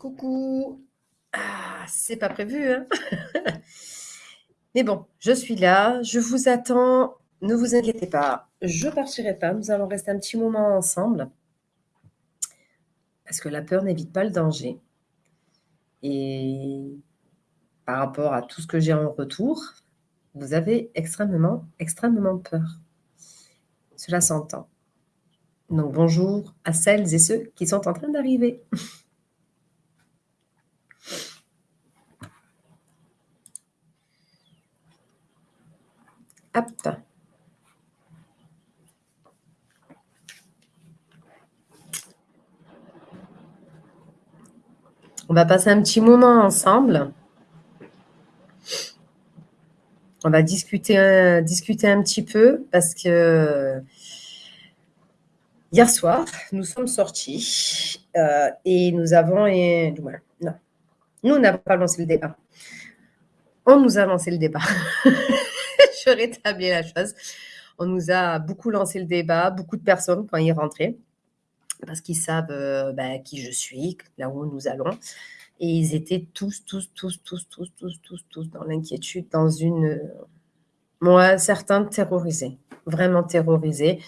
Coucou. Ah, c'est pas prévu, hein Mais bon, je suis là, je vous attends. Ne vous inquiétez pas, je partirai pas. Nous allons rester un petit moment ensemble. Parce que la peur n'évite pas le danger. Et par rapport à tout ce que j'ai en retour, vous avez extrêmement, extrêmement peur. Cela s'entend. Donc bonjour à celles et ceux qui sont en train d'arriver. Hop. On va passer un petit moment ensemble. On va discuter un, discuter un petit peu parce que hier soir, nous sommes sortis euh, et nous avons... Et, non, nous n'avons pas lancé le débat. On nous a lancé le débat. je rétablis la chose. On nous a beaucoup lancé le débat, beaucoup de personnes quand ils rentraient, parce qu'ils savent euh, ben, qui je suis, là où nous allons. Et ils étaient tous, tous, tous, tous, tous, tous, tous, tous dans l'inquiétude, dans une... Moi, certains terrorisés, vraiment terrorisés.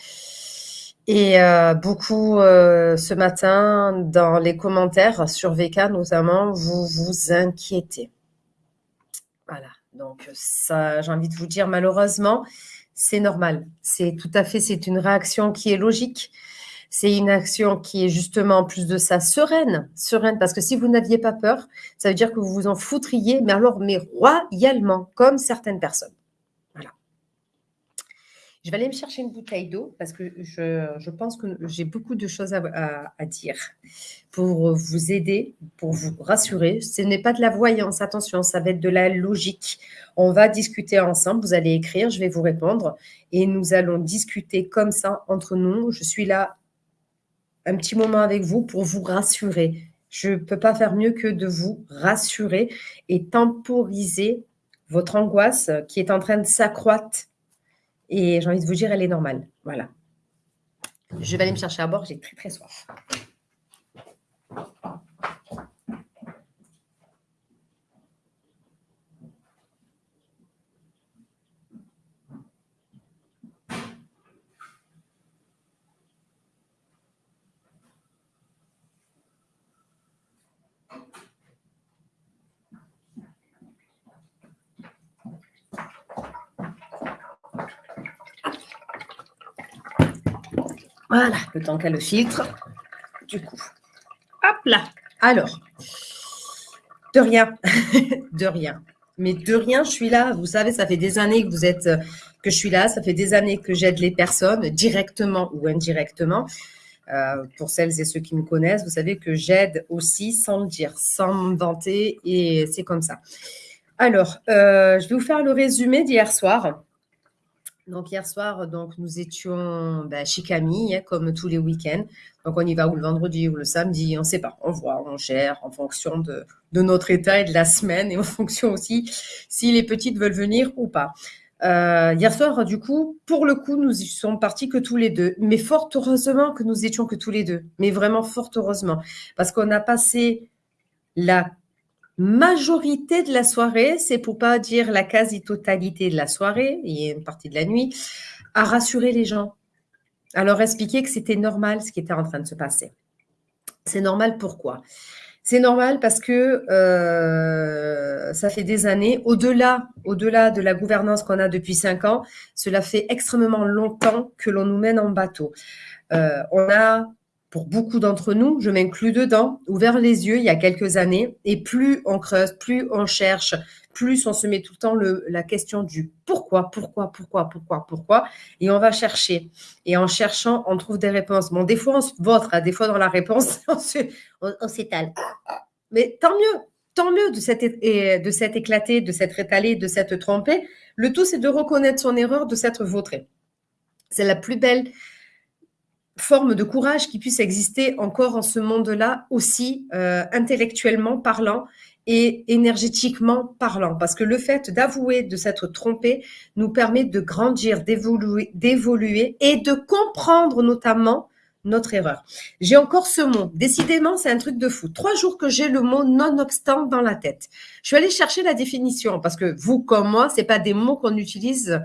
Et euh, beaucoup euh, ce matin, dans les commentaires sur VK notamment, vous vous inquiétez. Voilà. Donc ça, j'ai envie de vous dire, malheureusement, c'est normal. C'est tout à fait, c'est une réaction qui est logique. C'est une action qui est justement, en plus de ça, sereine. Sereine, parce que si vous n'aviez pas peur, ça veut dire que vous vous en foutriez, mais alors, mais royalement, comme certaines personnes. Je vais aller me chercher une bouteille d'eau parce que je, pense que j'ai beaucoup de choses à, dire pour vous aider, pour vous rassurer. Ce n'est pas de la voyance, attention, ça va être de la logique. On va discuter ensemble, vous allez écrire, je vais vous répondre et nous allons discuter comme ça entre nous. Je suis là un petit moment avec vous pour vous rassurer. Je ne peux pas faire mieux que de vous rassurer et temporiser votre angoisse qui est en train de s'accroître et j'ai envie de vous dire, elle est normale. Voilà. Je vais aller me chercher à bord, j'ai très très soif. Voilà, le temps qu'elle le filtre. Du coup, hop là. Alors, de rien, de rien. Mais de rien, je suis là. Vous savez, ça fait des années que vous êtes, que je suis là. Ça fait des années que j'aide les personnes, directement ou indirectement. Euh, pour celles et ceux qui me connaissent, vous savez que j'aide aussi sans le dire, sans me vanter, et c'est comme ça. Alors, euh, je vais vous faire le résumé d'hier soir. Donc hier soir, donc nous étions ben, chez Camille, hein, comme tous les week-ends. Donc on y va ou le vendredi ou le samedi, on ne sait pas. On voit, on gère en fonction de, notre état et de la semaine et en fonction aussi si les petites veulent venir ou pas. Euh, hier soir, du coup, pour le coup, nous y sommes partis que tous les deux. Mais fort heureusement que nous étions que tous les deux. Mais vraiment fort heureusement. Parce qu'on a passé la majorité de la soirée, c'est pour pas dire la quasi-totalité de la soirée, et une partie de la nuit, à rassurer les gens, à leur expliquer que c'était normal ce qui était en train de se passer. C'est normal pourquoi? C'est normal parce que euh, ça fait des années, au-delà au -delà de la gouvernance qu'on a depuis cinq ans, cela fait extrêmement longtemps que l'on nous mène en bateau. Euh, on a pour beaucoup d'entre nous, je m'inclus dedans, ouvert les yeux il y a quelques années, et plus on creuse, plus on cherche, plus on se met tout le temps la question du pourquoi, pourquoi, pourquoi, pourquoi, pourquoi, et on va chercher. Et en cherchant, on trouve des réponses. Bon, des fois, on se vautre, hein, des fois, dans la réponse, on s'étale. Mais tant mieux, tant mieux de cette, éclaté, de cette étalé, de cette trompée. Le tout, c'est de reconnaître son erreur, de s'être vautré. C'est la plus belle forme de courage qui puisse exister encore en ce monde-là, aussi euh, intellectuellement parlant et énergétiquement parlant. Parce que le fait d'avouer, de s'être trompé, nous permet de grandir, d'évoluer, et de comprendre notamment notre erreur. J'ai encore ce mot. Décidément, c'est un truc de fou. Trois jours que j'ai le mot nonobstant dans la tête. Je suis allée chercher la définition parce que vous, comme moi, c'est pas des mots qu'on utilise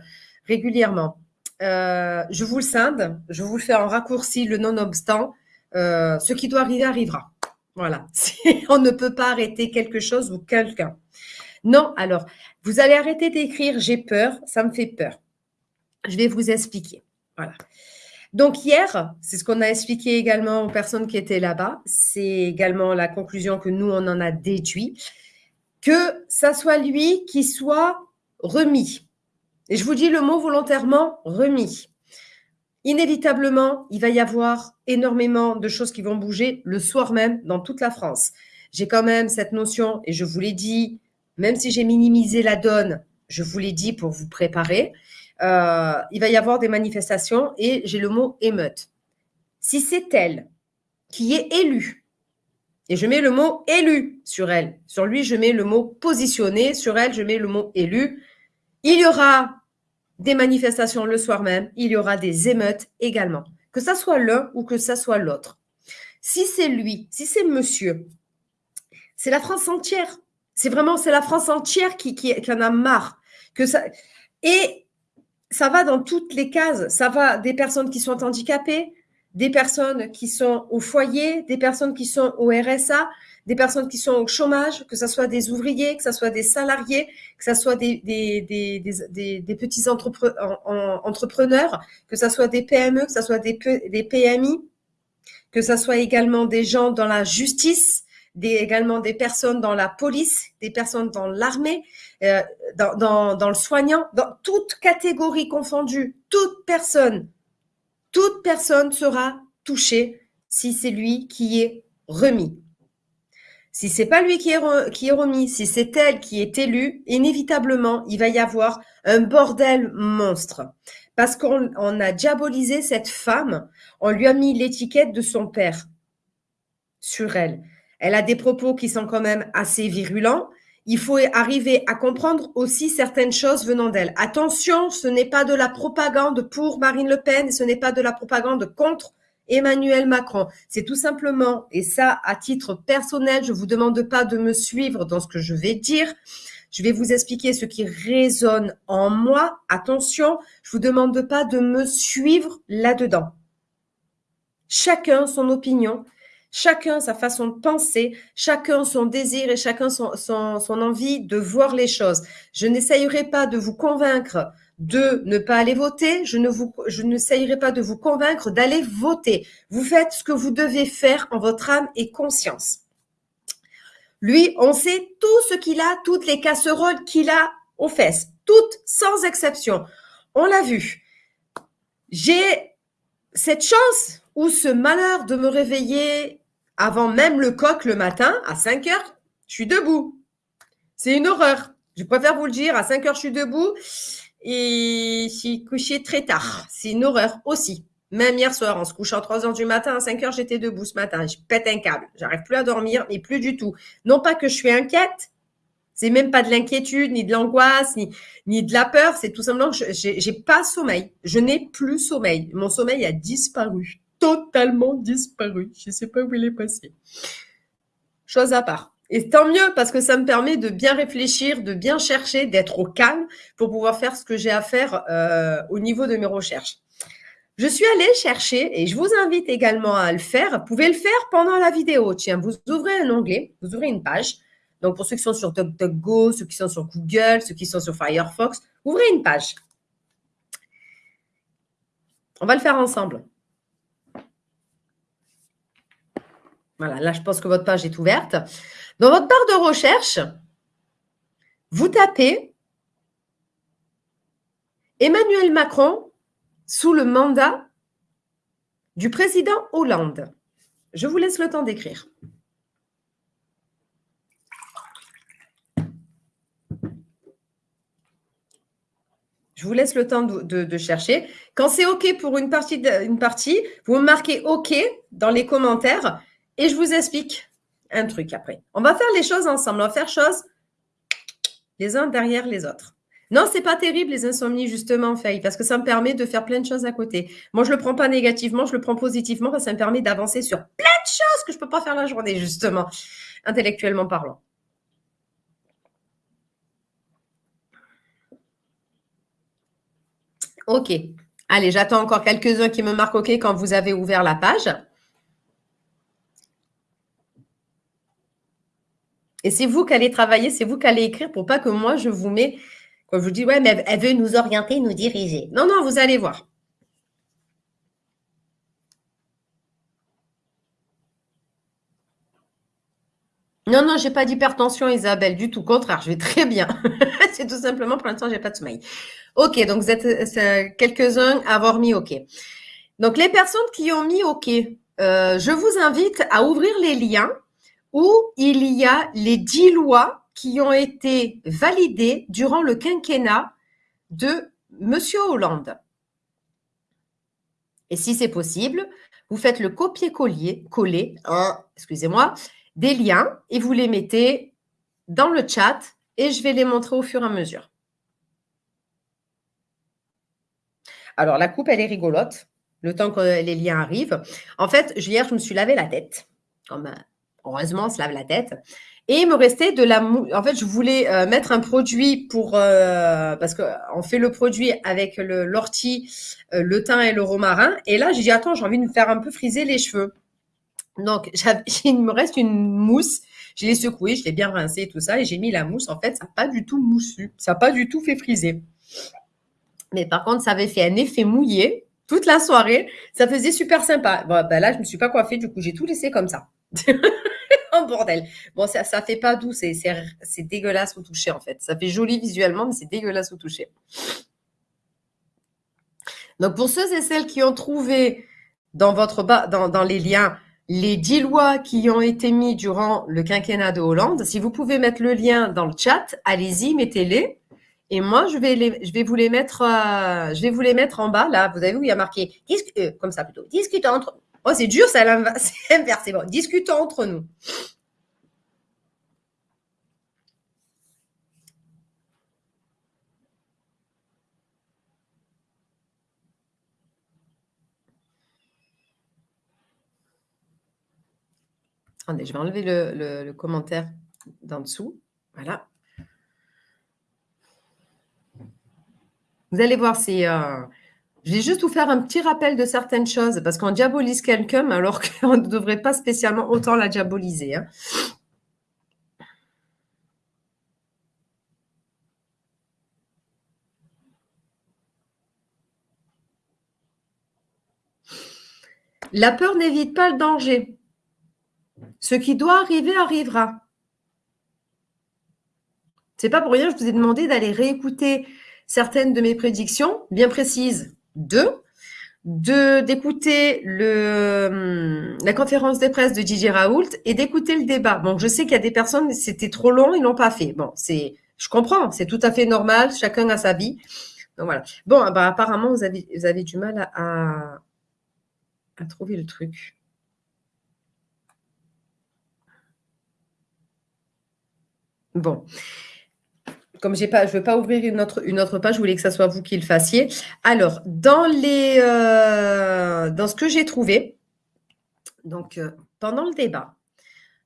régulièrement. Euh, je vous le scinde, je vous le fais en raccourci, le nonobstant. Euh, ce qui doit arriver arrivera. Voilà. On ne peut pas arrêter quelque chose ou quelqu'un. Non, alors, vous allez arrêter d'écrire j'ai peur, ça me fait peur. Je vais vous expliquer. Voilà. Donc hier, c'est ce qu'on a expliqué également aux personnes qui étaient là-bas. C'est également la conclusion que nous, on en a déduit. Que ça soit lui qui soit remis. Et je vous dis le mot volontairement remis. Inévitablement, il va y avoir énormément de choses qui vont bouger le soir même dans toute la France. J'ai quand même cette notion, et je vous l'ai dit, même si j'ai minimisé la donne, je vous l'ai dit pour vous préparer, euh, il va y avoir des manifestations et j'ai le mot émeute. Si c'est elle qui est élue, et je mets le mot élu sur elle, sur lui je mets le mot positionné, sur elle je mets le mot élu, il y aura des manifestations le soir même, il y aura des émeutes également, que ça soit l'un ou que ça soit l'autre. Si c'est lui, si c'est monsieur, c'est la France entière. C'est vraiment, c'est la France entière qui, qui, en a marre. Et ça va dans toutes les cases. Ça va des personnes qui sont handicapées, des personnes qui sont au foyer, des personnes qui sont au RSA, des personnes qui sont au chômage, que ce soit des ouvriers, que ce soit des salariés, que ce soit des, petits entrepreneurs, que ce soit des PME, que ce soit des, PMI, que ce soit également des gens dans la justice, des, également des personnes dans la police, des personnes dans l'armée, euh, dans, dans, dans, le soignant, dans toute catégorie confondue, toute personne, toute personne sera touchée si c'est lui qui est remis. Si c'est pas lui qui est, remis, si c'est elle qui est élue, inévitablement, il va y avoir un bordel monstre. Parce qu'on on a diabolisé cette femme, on lui a mis l'étiquette de son père sur elle. Elle a des propos qui sont quand même assez virulents. Il faut arriver à comprendre aussi certaines choses venant d'elle. Attention, ce n'est pas de la propagande pour Marine Le Pen, ce n'est pas de la propagande contre Emmanuel Macron. C'est tout simplement, et ça à titre personnel, je ne vous demande pas de me suivre dans ce que je vais dire. Je vais vous expliquer ce qui résonne en moi. Attention, je vous demande pas de me suivre là-dedans. Chacun son opinion, chacun sa façon de penser, chacun son désir et chacun son, envie de voir les choses. Je n'essayerai pas de vous convaincre de ne pas aller voter, je ne vous, je n'essayerai pas de vous convaincre d'aller voter. Vous faites ce que vous devez faire en votre âme et conscience. Lui, on sait tout ce qu'il a, toutes les casseroles qu'il a aux fesses, toutes sans exception. On l'a vu. J'ai cette chance ou ce malheur de me réveiller avant même le coq le matin, à 5 heures, je suis debout. C'est une horreur. Je préfère vous le dire, à 5 heures, je suis debout et je suis très tard. C'est une horreur aussi. Même hier soir, en se couchant à 3 heures du matin, à 5 heures, j'étais debout ce matin. Je pète un câble. J'arrive plus à dormir, mais plus du tout. Non pas que je suis inquiète, c'est même pas de l'inquiétude, ni de l'angoisse, ni, ni de la peur. C'est tout simplement que j'ai pas sommeil. Je n'ai plus sommeil. Mon sommeil a disparu totalement disparu. Je ne sais pas où il est passé. Chose à part. Et tant mieux parce que ça me permet de bien réfléchir, de bien chercher, d'être au calme pour pouvoir faire ce que j'ai à faire euh, au niveau de mes recherches. Je suis allée chercher et je vous invite également à le faire. Vous pouvez le faire pendant la vidéo. Tiens, vous ouvrez un onglet, vous ouvrez une page. Donc, pour ceux qui sont sur DuckDuckGo, ceux qui sont sur Google, ceux qui sont sur Firefox, ouvrez une page. On va le faire ensemble. Voilà, là, je pense que votre page est ouverte. Dans votre barre de recherche, vous tapez Emmanuel Macron sous le mandat du président Hollande. Je vous laisse le temps d'écrire. Je vous laisse le temps de, chercher. Quand c'est OK pour une partie, une partie, vous marquez OK dans les commentaires et je vous explique un truc après. On va faire les choses ensemble. On va faire choses les uns derrière les autres. Non, c'est pas terrible les insomnies, justement, Faye, parce que ça me permet de faire plein de choses à côté. Moi, je le prends pas négativement, je le prends positivement, parce que ça me permet d'avancer sur plein de choses que je peux pas faire la journée, justement, intellectuellement parlant. OK. Allez, j'attends encore quelques-uns qui me marquent OK quand vous avez ouvert la page. Et c'est vous qui allez travailler, c'est vous qui allez écrire pour pas que moi, je vous mets, quand je vous dis, ouais, mais elle veut nous orienter, nous diriger. Non, non, vous allez voir. Non, non, j'ai pas d'hypertension, Isabelle, du tout. Contraire, je vais très bien. c'est tout simplement, pour l'instant, j'ai pas de sommeil. Ok, donc vous êtes euh, quelques-uns à avoir mis OK. Donc, les personnes qui ont mis OK, euh, je vous invite à ouvrir les liens où il y a les dix lois qui ont été validées durant le quinquennat de Monsieur Hollande. Et si c'est possible, vous faites le copier-coller, coller, hein, excusez-moi, des liens et vous les mettez dans le chat et je vais les montrer au fur et à mesure. Alors, la coupe, elle est rigolote, le temps que les liens arrivent. En fait, hier, je me suis lavé la tête. Comme, heureusement, on se lave la tête. Et il me restait de la mousse. En fait, je voulais euh, mettre un produit pour... Euh, parce qu'on fait le produit avec l'ortie, le thym et le romarin. Et là, j'ai dit, attends, j'ai envie de me faire un peu friser les cheveux. Donc, il me reste une mousse. Je l'ai secouée, je l'ai bien rincée et tout ça. Et j'ai mis la mousse. En fait, ça n'a pas du tout moussu. Ça n'a pas du tout fait friser. Mais par contre, ça avait fait un effet mouillé toute la soirée. Ça faisait super sympa. Bon, ben là, je ne me suis pas coiffée. Du coup, j'ai tout laissé comme ça. En bordel. Bon, ça ne fait pas doux. C'est dégueulasse au toucher, en fait. Ça fait joli visuellement, mais c'est dégueulasse au toucher. Donc, pour ceux et celles qui ont trouvé dans, votre dans, dans les liens les dix lois qui ont été mises durant le quinquennat de Hollande, si vous pouvez mettre le lien dans le chat, allez-y, mettez-les. Et moi, je vais, les, je vais vous les mettre, euh, je vais vous les mettre en bas. Là, vous avez vu, il y a marqué euh, comme ça plutôt. Discutons entre. Oh, c'est dur, c'est inversé. Bon, discutons entre nous. Attendez, je vais enlever le, le commentaire d'en dessous. Voilà. Vous allez voir, c'est. Euh, je vais juste vous faire un petit rappel de certaines choses parce qu'on diabolise quelqu'un alors qu'on ne devrait pas spécialement autant la diaboliser. Hein. La peur n'évite pas le danger. Ce qui doit arriver arrivera. C'est pas pour rien, je vous ai demandé d'aller réécouter certaines de mes prédictions bien précises. Deux, de d'écouter le la conférence de presse de Didier Raoult et d'écouter le débat. Bon, je sais qu'il y a des personnes, c'était trop long, ils l'ont pas fait. Bon, c'est, je comprends, c'est tout à fait normal, chacun a sa vie. Donc voilà. Bon, bah, apparemment, vous avez, vous avez du mal à, à trouver le truc. Bon comme je ne veux pas ouvrir une autre, page, je voulais que ce soit vous qui le fassiez. Alors, dans, euh, ce que j'ai trouvé, donc euh, pendant le débat,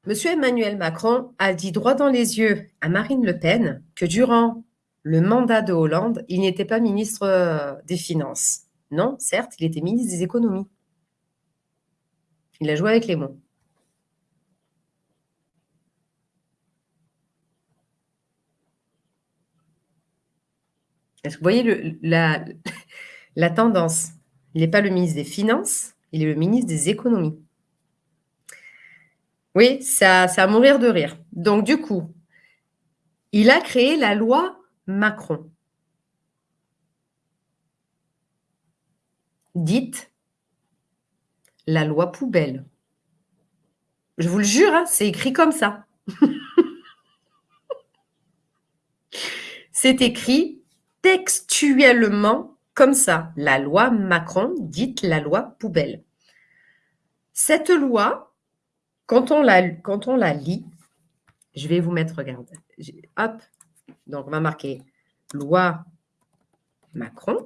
M. Emmanuel Macron a dit droit dans les yeux à Marine Le Pen que durant le mandat de Hollande, il n'était pas ministre euh, des Finances. Non, certes, il était ministre des Économies. Il a joué avec les mots. Est-ce que vous voyez la, tendance Il n'est pas le ministre des Finances, il est le ministre des Économies. Oui, ça, ça a mourir de rire. Donc, du coup, il a créé la loi Macron. Dite la loi poubelle. Je vous le jure, hein, c'est écrit comme ça. c'est écrit textuellement comme ça, la loi Macron, dite la loi poubelle. Cette loi, quand on la, lit, je vais vous mettre, regarde, hop, donc on va marquer loi Macron.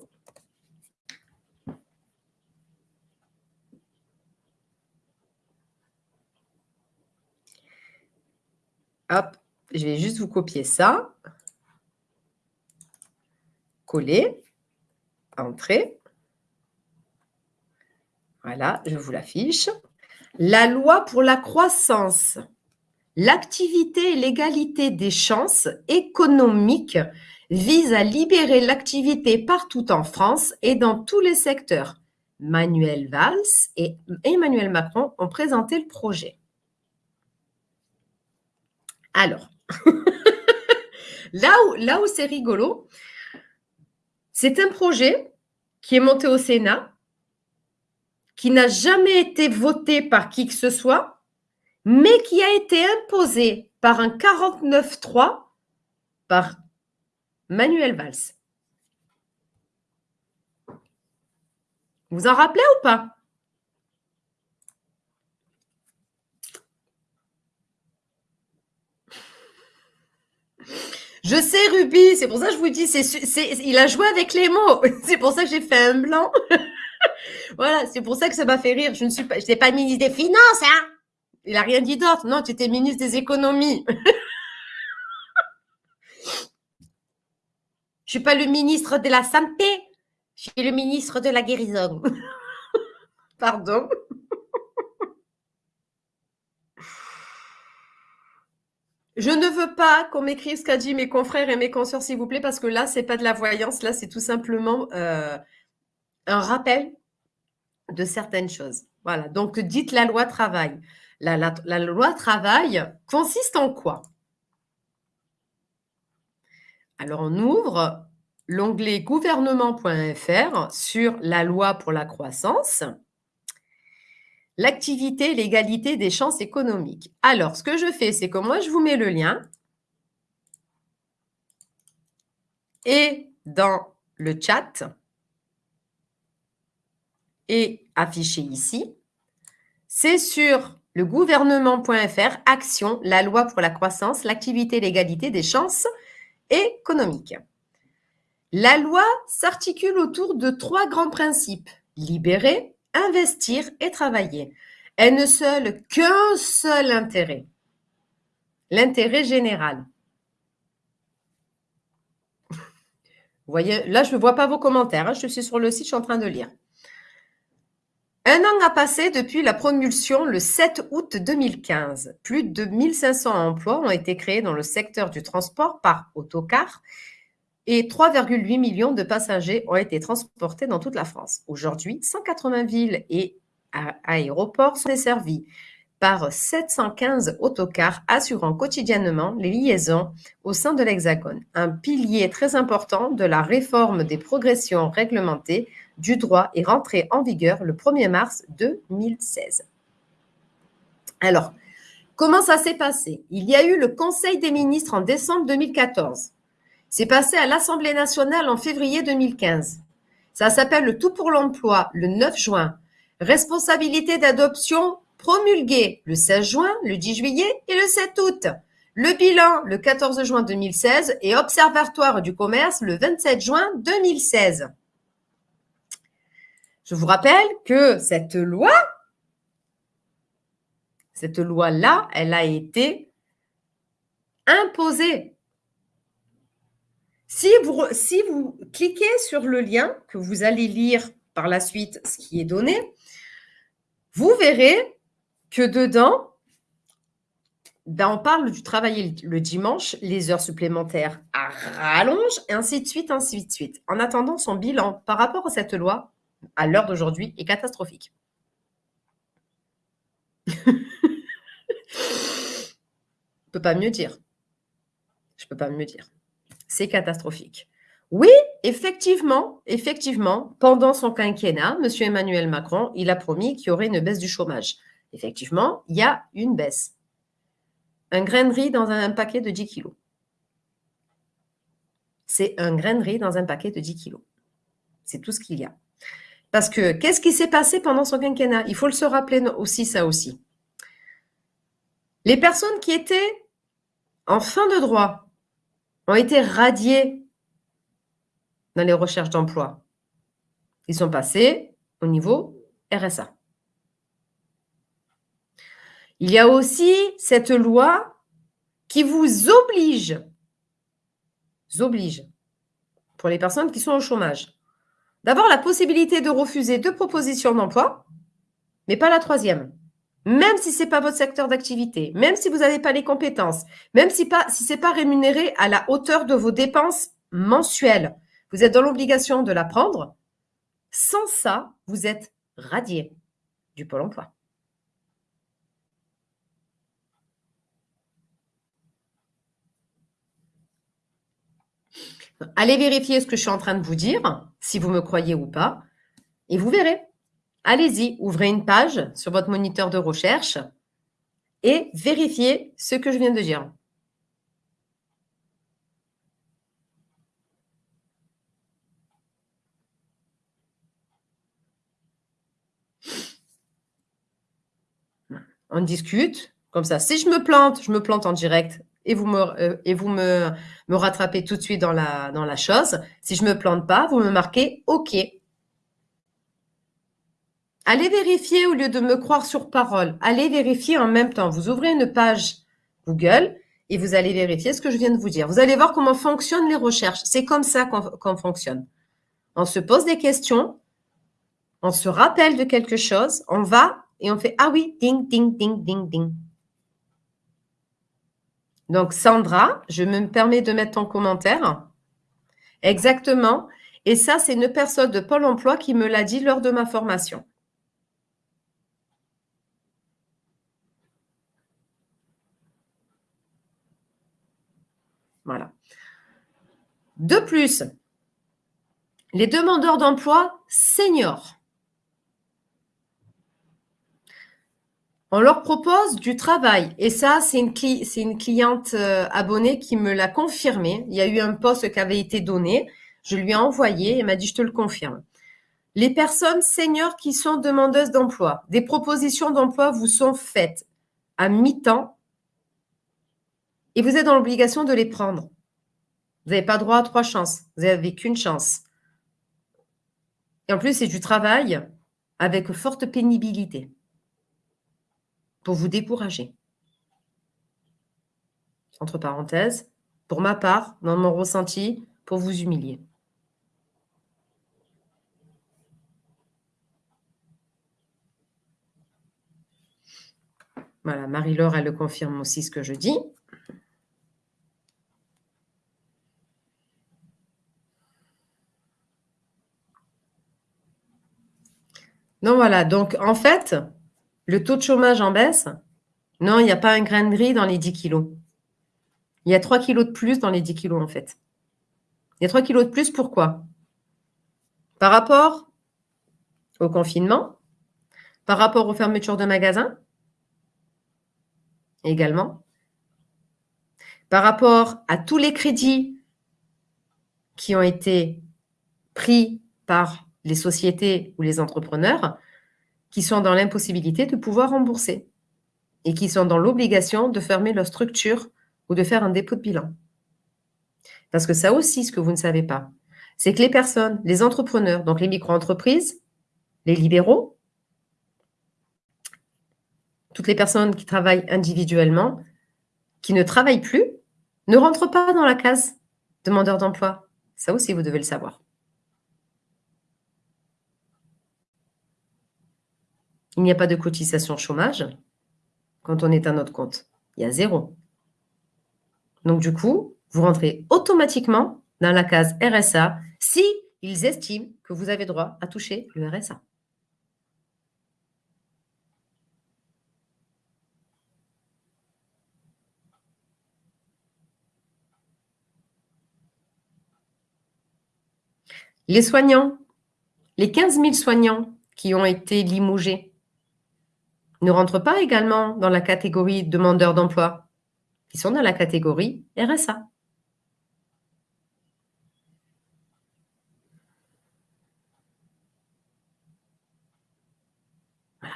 Hop, je vais juste vous copier ça. Coller. Entrée. Voilà, je vous l'affiche. La loi pour la croissance, l'activité et l'égalité des chances économiques vise à libérer l'activité partout en France et dans tous les secteurs. Manuel Valls et Emmanuel Macron ont présenté le projet. Alors, là où, là où c'est rigolo, c'est un projet qui est monté au Sénat, qui n'a jamais été voté par qui que ce soit, mais qui a été imposé par un 49-3 par Manuel Valls. Vous en rappelez ou pas? Je sais, Ruby, c'est pour ça que je vous dis, c'est, il a joué avec les mots. C'est pour ça que j'ai fait un blanc. voilà, c'est pour ça que ça m'a fait rire. Je ne suis pas, pas ministre des Finances, hein. Il n'a rien dit d'autre. Non, tu étais ministre des Économies. Je suis pas le ministre de la Santé. Je suis le ministre de la Guérison. Pardon. Je ne veux pas qu'on m'écrive ce qu'a dit mes confrères et mes consoeurs, s'il vous plaît, parce que là, c'est pas de la voyance. Là, c'est tout simplement euh, un rappel de certaines choses. Voilà. Donc, dites la loi travail. La, la loi travail consiste en quoi? Alors, on ouvre l'onglet gouvernement.fr sur la loi pour la croissance l'activité l'égalité des chances économiques. Alors, ce que je fais, c'est que moi, je vous mets le lien et dans le chat et affiché ici, c'est sur le gouvernement.fr, action, la loi pour la croissance, l'activité l'égalité des chances économiques. La loi s'articule autour de trois grands principes. Libérer, investir et travailler. Elle ne seule qu'un seul intérêt, l'intérêt général. Vous voyez, là, je ne vois pas vos commentaires. Hein. Je suis sur le site, je suis en train de lire. Un an a passé depuis la promulsion le 7 août 2015. Plus de 1500 emplois ont été créés dans le secteur du transport par autocar et 3,8 millions de passagers ont été transportés dans toute la France. Aujourd'hui, 180 villes et aéroports sont desservis par 715 autocars assurant quotidiennement les liaisons au sein de l'Hexagone, un pilier très important de la réforme des progressions réglementées du droit est rentré en vigueur le 1er mars 2016. Alors, comment ça s'est passé? Il y a eu le Conseil des ministres en décembre 2014 c'est passé à l'Assemblée nationale en février 2015. Ça s'appelle le Tout pour l'emploi le 9 juin. Responsabilité d'adoption promulguée le 16 juin, le 10 juillet et le 7 août. Le bilan le 14 juin 2016 et observatoire du commerce le 27 juin 2016. Je vous rappelle que cette loi, cette loi-là, elle a été imposée si vous, cliquez sur le lien que vous allez lire par la suite ce qui est donné, vous verrez que dedans, ben on parle du travail le dimanche, les heures supplémentaires à rallonge, et ainsi de suite, ainsi de suite. En attendant, son bilan par rapport à cette loi, à l'heure d'aujourd'hui, est catastrophique. Je ne peux pas mieux dire. Je ne peux pas mieux dire c'est catastrophique. Oui, effectivement, effectivement, pendant son quinquennat, M. Emmanuel Macron, il a promis qu'il y aurait une baisse du chômage. Effectivement, il y a une baisse. Un grain de riz dans un paquet de 10 kilos. C'est un grain de riz dans un paquet de 10 kilos. C'est tout ce qu'il y a. Parce que qu'est-ce qui s'est passé pendant son quinquennat? Il faut le se rappeler aussi, ça aussi. Les personnes qui étaient en fin de droit ont été radiés dans les recherches d'emploi. Ils sont passés au niveau RSA. Il y a aussi cette loi qui vous oblige, oblige, pour les personnes qui sont au chômage, d'avoir la possibilité de refuser deux propositions d'emploi, mais pas la troisième. Même si ce n'est pas votre secteur d'activité, même si vous n'avez pas les compétences, même si, ce n'est pas rémunéré à la hauteur de vos dépenses mensuelles, vous êtes dans l'obligation de la prendre. Sans ça, vous êtes radié du Pôle emploi. Allez vérifier ce que je suis en train de vous dire, si vous me croyez ou pas, et vous verrez. Allez-y, ouvrez une page sur votre moniteur de recherche et vérifiez ce que je viens de dire. On discute, comme ça. Si je me plante, je me plante en direct et vous me, euh, rattrapez tout de suite dans la, dans la chose. Si je ne me plante pas, vous me marquez OK. Allez vérifier au lieu de me croire sur parole. Allez vérifier en même temps. Vous ouvrez une page Google et vous allez vérifier ce que je viens de vous dire. Vous allez voir comment fonctionnent les recherches. C'est comme ça qu'on fonctionne. On se pose des questions, on se rappelle de quelque chose, on va et on fait « Ah oui, ding, ding, ding, ding, ding ». Donc, Sandra, je me permets de mettre ton commentaire. Exactement. Et ça, c'est une personne de Pôle emploi qui me l'a dit lors de ma formation. Voilà. De plus, les demandeurs d'emploi seniors On leur propose du travail. Et ça, c'est une, cliente euh, abonnée qui me l'a confirmé. Il y a eu un poste qui avait été donné. Je lui ai envoyé. Elle m'a dit, je te le confirme. Les personnes seniors qui sont demandeuses d'emploi, des propositions d'emploi vous sont faites à mi-temps et vous êtes dans l'obligation de les prendre. Vous n'avez pas droit à trois chances. Vous n'avez qu'une chance. Et en plus, c'est du travail avec forte pénibilité pour vous décourager. Entre parenthèses, pour ma part, dans mon ressenti, pour vous humilier. Voilà, Marie-Laure, elle le confirme aussi ce que je dis. Non, voilà. Donc, en fait, le taux de chômage en baisse Non, il n'y a pas un grain de gris dans les 10 kilos. Il y a 3 kilos de plus dans les 10 kilos, en fait. Il y a 3 kilos de plus, pourquoi? Par rapport au confinement, par rapport aux fermetures de magasins, également, par rapport à tous les crédits qui ont été pris par les sociétés ou les entrepreneurs, qui sont dans l'impossibilité de pouvoir rembourser et qui sont dans l'obligation de fermer leur structure ou de faire un dépôt de bilan. Parce que ça aussi, ce que vous ne savez pas, c'est que les personnes, les entrepreneurs, donc les micro-entreprises, les libéraux, toutes les personnes qui travaillent individuellement, qui ne travaillent plus, ne rentrent pas dans la case demandeur d'emploi. Ça aussi, vous devez le savoir. Il n'y a pas de cotisation chômage quand on est à notre compte. Il y a zéro. Donc, du coup, vous rentrez automatiquement dans la case RSA si ils estiment que vous avez droit à toucher le RSA. Les soignants, les 15 000 soignants qui ont été limogés ne rentrent pas également dans la catégorie demandeurs d'emploi. Ils sont dans la catégorie RSA. Voilà.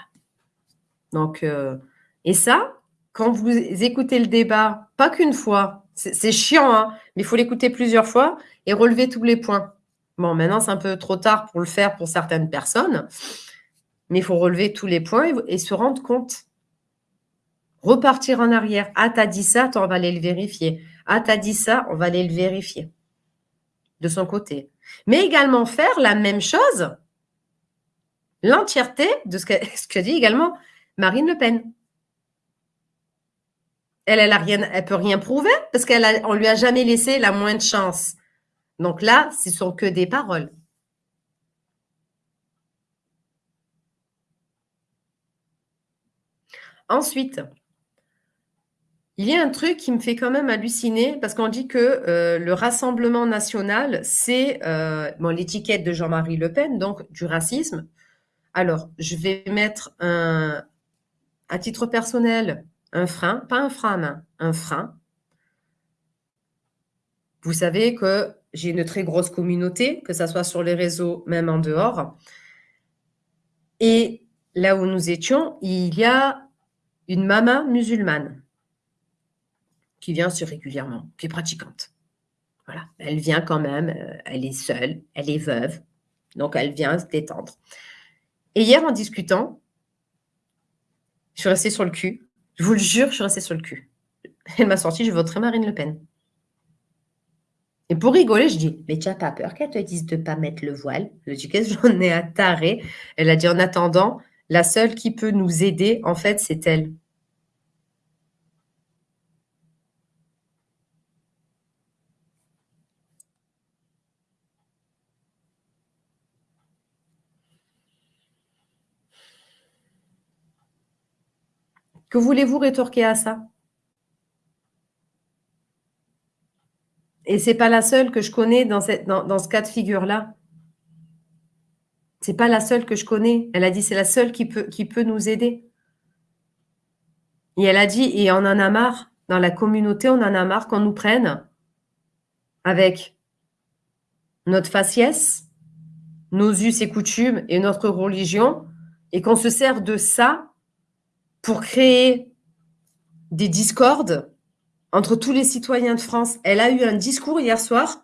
Donc, euh, et ça, quand vous écoutez le débat, pas qu'une fois, c'est chiant, hein, mais il faut l'écouter plusieurs fois et relever tous les points. Bon, maintenant, c'est un peu trop tard pour le faire pour certaines personnes, mais il faut relever tous les points et, se rendre compte. Repartir en arrière. Ah, t'as dit ça, on va aller le vérifier. Ah, t'as dit ça, on va aller le vérifier de son côté. Mais également faire la même chose, l'entièreté de ce que, dit également Marine Le Pen. Elle, elle a rien, elle peut rien prouver parce qu'elle on lui a jamais laissé la moindre chance. Donc là, ce sont que des paroles. Ensuite, il y a un truc qui me fait quand même halluciner parce qu'on dit que euh, le Rassemblement national, c'est euh, l'étiquette de Jean-Marie Le Pen, donc du racisme. Alors, je vais mettre un, à titre personnel un frein, pas un frein un frein. Vous savez que j'ai une très grosse communauté, que ce soit sur les réseaux, même en dehors. Et là où nous étions, il y a une maman musulmane qui vient assez régulièrement, qui est pratiquante. Voilà, elle vient quand même, euh, elle est seule, elle est veuve, donc elle vient se détendre. Et hier, en discutant, je suis restée sur le cul. Je vous le jure, je suis restée sur le cul. Elle m'a sorti, je voterai Marine Le Pen. Et pour rigoler, je dis, mais tu n'as pas peur qu'elle te dise de ne pas mettre le voile? Je dis, qu'est-ce que j'en ai à taré Elle a dit, en attendant, la seule qui peut nous aider, en fait, c'est elle. Que voulez-vous rétorquer à ça? Et c'est pas la seule que je connais dans, ce cas de figure-là. C'est pas la seule que je connais. Elle a dit c'est la seule qui peut, qui peut nous aider. Et elle a dit, et on en a marre, dans la communauté, on en a marre qu'on nous prenne avec notre faciès, nos us et coutumes et notre religion, et qu'on se sert de ça pour créer des discordes entre tous les citoyens de France. Elle a eu un discours hier soir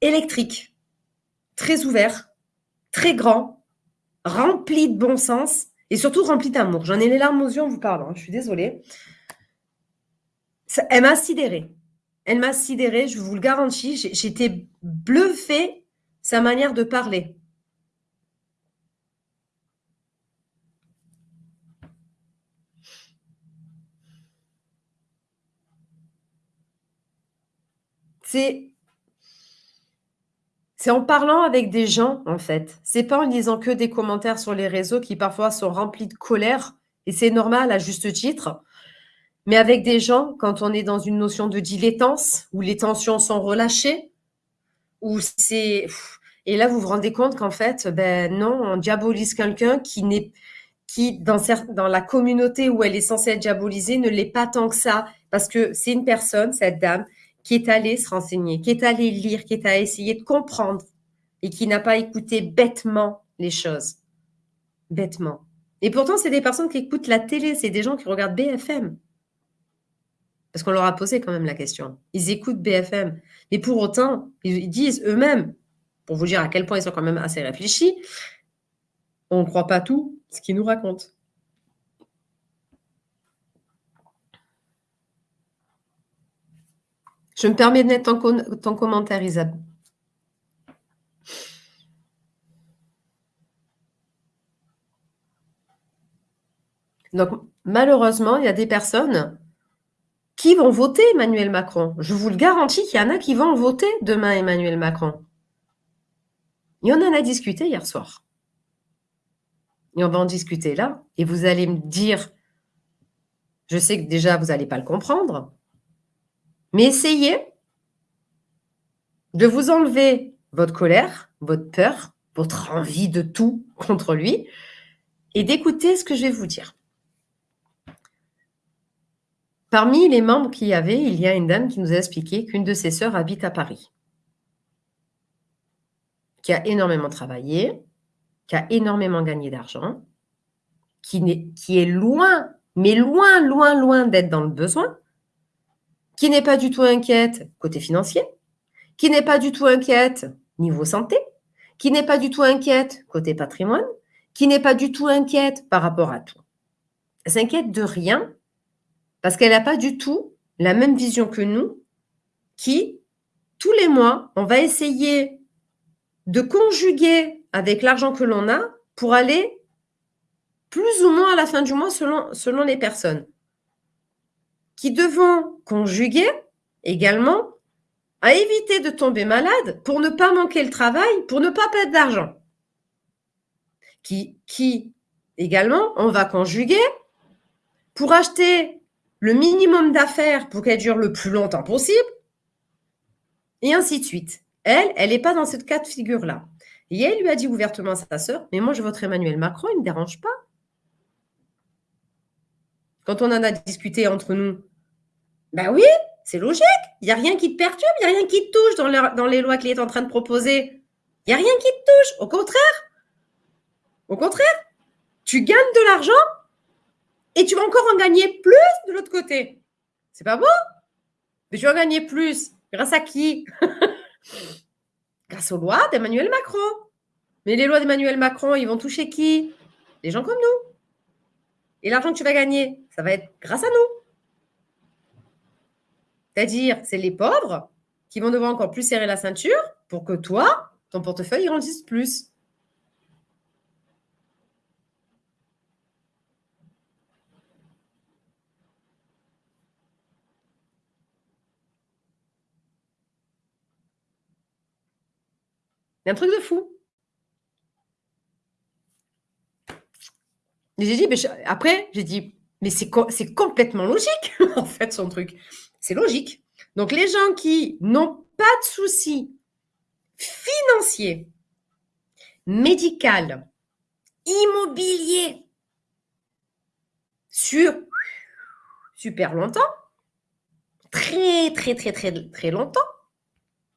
électrique, très ouvert, très grand, rempli de bon sens et surtout rempli d'amour. J'en ai les larmes aux yeux en vous parlant, je suis désolée. elle m'a sidérée. Elle m'a sidérée, je vous le garantis. J'étais bluffée sa manière de parler. C'est en parlant avec des gens, en fait. C'est pas en lisant que des commentaires sur les réseaux qui parfois sont remplis de colère, et c'est normal à juste titre. Mais avec des gens, quand on est dans une notion de dilettance, où les tensions sont relâchées, où c'est. Et là, vous vous rendez compte qu'en fait, ben non, on diabolise quelqu'un qui n'est qui, dans, dans la communauté où elle est censée être diabolisée, ne l'est pas tant que ça, parce que c'est une personne, cette dame, qui est allé se renseigner, qui est allé lire, qui est allé essayer de comprendre et qui n'a pas écouté bêtement les choses. Bêtement. Et pourtant, c'est des personnes qui écoutent la télé, c'est des gens qui regardent BFM. Parce qu'on leur a posé quand même la question. Ils écoutent BFM. Mais pour autant, ils disent eux-mêmes, pour vous dire à quel point ils sont quand même assez réfléchis, on ne croit pas tout ce qu'ils nous racontent. Je me permets de mettre ton, commentaire, Isabelle. Donc, malheureusement, il y a des personnes qui vont voter Emmanuel Macron. Je vous le garantis qu'il y en a qui vont voter demain Emmanuel Macron. Et on en a discuté hier soir. Et on va en discuter là. Et vous allez me dire, je sais que déjà, vous n'allez pas le comprendre, mais essayez de vous enlever votre colère, votre peur, votre envie de tout contre lui et d'écouter ce que je vais vous dire. Parmi les membres qu'il y avait, il y a une dame qui nous a expliqué qu'une de ses sœurs habite à Paris, qui a énormément travaillé, qui a énormément gagné d'argent, qui, est loin, mais loin, loin, loin d'être dans le besoin, qui n'est pas du tout inquiète côté financier, qui n'est pas du tout inquiète niveau santé, qui n'est pas du tout inquiète côté patrimoine, qui n'est pas du tout inquiète par rapport à tout. Elle s'inquiète de rien parce qu'elle n'a pas du tout la même vision que nous qui, tous les mois, on va essayer de conjuguer avec l'argent que l'on a pour aller plus ou moins à la fin du mois selon, selon les personnes qui devons conjuguer également à éviter de tomber malade pour ne pas manquer le travail, pour ne pas perdre d'argent. Qui, qui également, on va conjuguer pour acheter le minimum d'affaires pour qu'elle dure le plus longtemps possible, et ainsi de suite. Elle, elle n'est pas dans cette cas de figure-là. Et elle lui a dit ouvertement à sa sœur, mais moi je vote Emmanuel Macron, il ne me dérange pas. Quand on en a discuté entre nous, ben oui, c'est logique. Il n'y a rien qui te perturbe, il n'y a rien qui te touche dans, les lois qu'il est en train de proposer. Il n'y a rien qui te touche. Au contraire. Au contraire. Tu gagnes de l'argent et tu vas encore en gagner plus de l'autre côté. C'est pas beau? Mais tu vas en gagner plus. Grâce à qui? Grâce aux lois d'Emmanuel Macron. Mais les lois d'Emmanuel Macron, ils vont toucher qui? Les gens comme nous. Et l'argent que tu vas gagner, ça va être grâce à nous. C'est-à-dire, c'est les pauvres qui vont devoir encore plus serrer la ceinture pour que toi, ton portefeuille grandisse plus. Un truc de fou. J'ai dit, après, j'ai dit, mais c'est complètement logique, en fait, son truc. C'est logique. Donc, les gens qui n'ont pas de soucis financiers, médical, immobilier, sur super longtemps, très, très, très, très, très longtemps,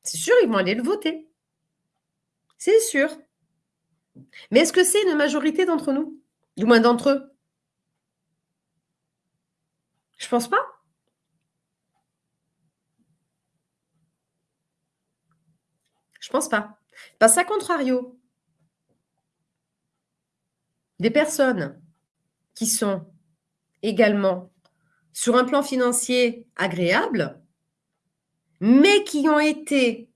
c'est sûr, ils vont aller le voter. C'est sûr. Mais est-ce que c'est une majorité d'entre nous? Du moins d'entre eux Je pense pas. Je pense pas. Parce qu'à contrario, des personnes qui sont également sur un plan financier agréable, mais qui ont été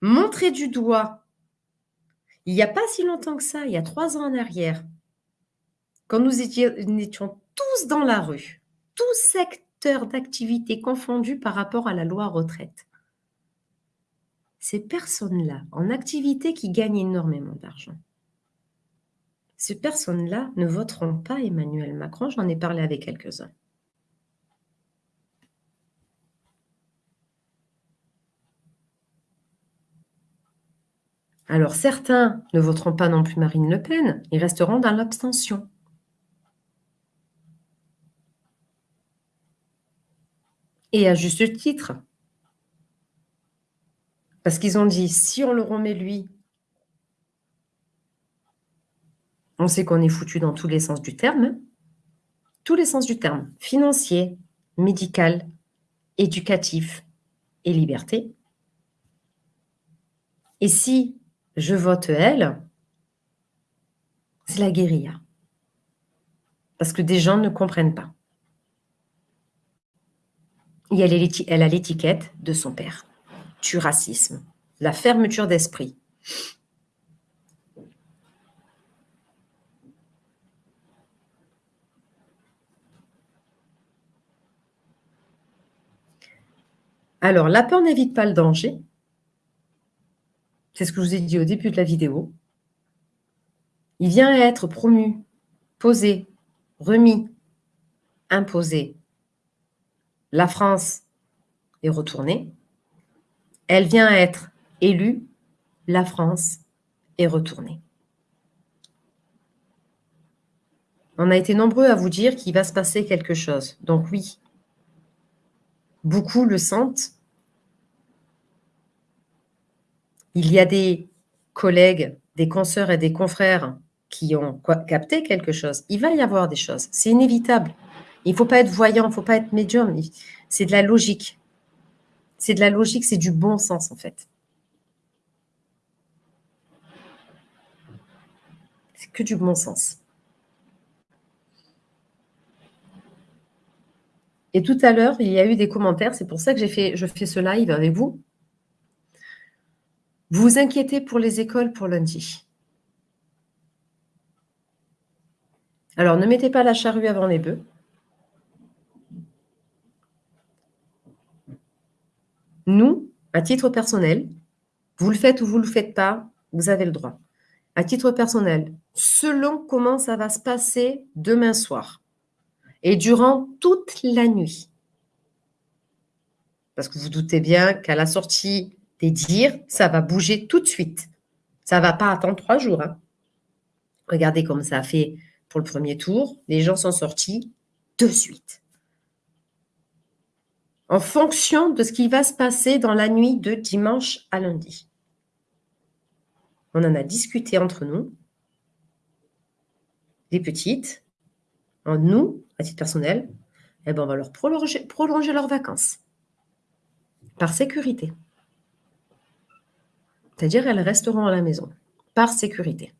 montrées du doigt il n'y a pas si longtemps que ça, il y a trois ans en arrière, quand nous étions tous dans la rue, tous secteurs d'activité confondus par rapport à la loi retraite ces personnes-là en activité qui gagnent énormément d'argent, ces personnes-là ne voteront pas Emmanuel Macron. J'en ai parlé avec quelques-uns. Alors certains ne voteront pas non plus Marine Le Pen, ils resteront dans l'abstention. Et à juste titre, parce qu'ils ont dit, si on le remet lui, on sait qu'on est foutu dans tous les sens du terme. Tous les sens du terme. Financier, médical, éducatif et liberté. Et si je vote elle, c'est la guérilla. Parce que des gens ne comprennent pas. Et elle a l'étiquette de son père du racisme, la fermeture d'esprit. Alors, la peur n'évite pas le danger. C'est ce que je vous ai dit au début de la vidéo. Il vient être promu, posé, remis, imposé. La France est retournée elle vient être élue, la France est retournée. On a été nombreux à vous dire qu'il va se passer quelque chose. Donc oui, beaucoup le sentent. Il y a des collègues, des consoeurs et des confrères qui ont capté quelque chose. Il va y avoir des choses. C'est inévitable. Il ne faut pas être voyant, il ne faut pas être médium. C'est de la logique. C'est de la logique, c'est du bon sens en fait. C'est que du bon sens. Et tout à l'heure, il y a eu des commentaires, c'est pour ça que fait, je fais ce live avec vous. Vous vous inquiétez pour les écoles pour lundi. Alors, ne mettez pas la charrue avant les bœufs. Nous, à titre personnel, vous le faites ou vous ne le faites pas, vous avez le droit. À titre personnel, selon comment ça va se passer demain soir et durant toute la nuit. Parce que vous doutez bien qu'à la sortie des dires, ça va bouger tout de suite. Ça ne va pas attendre trois jours. Hein. Regardez comme ça a fait pour le premier tour. Les gens sont sortis de suite. En fonction de ce qui va se passer dans la nuit de dimanche à lundi. On en a discuté entre nous, les petites, en nous, à titre personnel, eh ben on va leur prolonger, prolonger leurs vacances. Par sécurité. C'est-à-dire elles resteront à la maison. Par sécurité.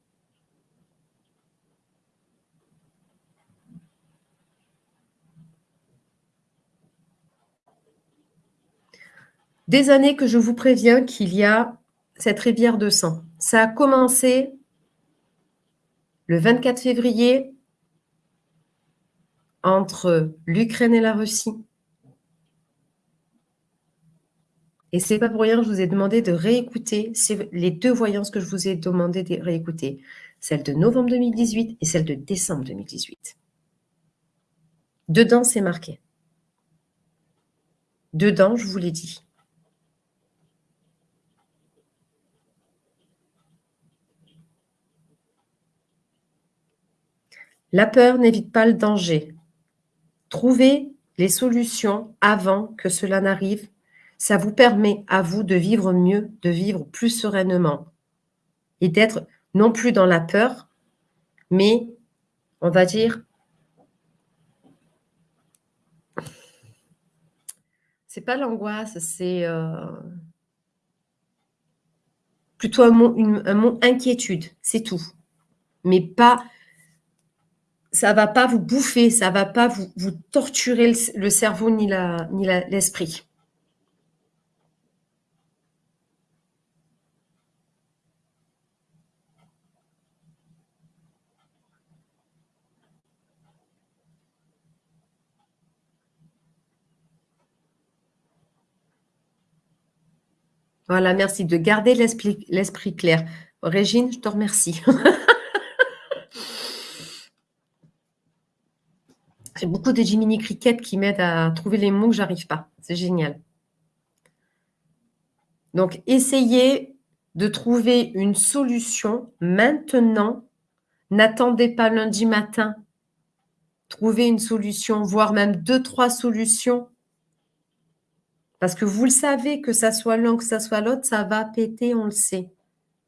Des années que je vous préviens qu'il y a cette rivière de sang. Ça a commencé le 24 février entre l'Ukraine et la Russie. Et c'est pas pour rien que je vous ai demandé de réécouter les deux voyances que je vous ai demandé de réécouter, celle de novembre 2018 et celle de décembre 2018. Dedans, c'est marqué. Dedans, je vous l'ai dit. La peur n'évite pas le danger. Trouvez les solutions avant que cela n'arrive. Ça vous permet à vous de vivre mieux, de vivre plus sereinement et d'être non plus dans la peur, mais on va dire c'est pas l'angoisse, c'est euh, plutôt un mot, inquiétude, c'est tout. Mais pas ça va pas vous bouffer, ça va pas vous, vous torturer le, cerveau ni la ni l'esprit. voilà, merci de garder l'esprit clair. Régine, je te remercie. J'ai beaucoup de Jiminy Cricket qui m'aident à trouver les mots que j'arrive pas. C'est génial. Donc, essayez de trouver une solution maintenant. N'attendez pas lundi matin. Trouvez une solution, voire même deux, trois solutions. Parce que vous le savez, que ça soit l'un, que ça soit l'autre, ça va péter, on le sait.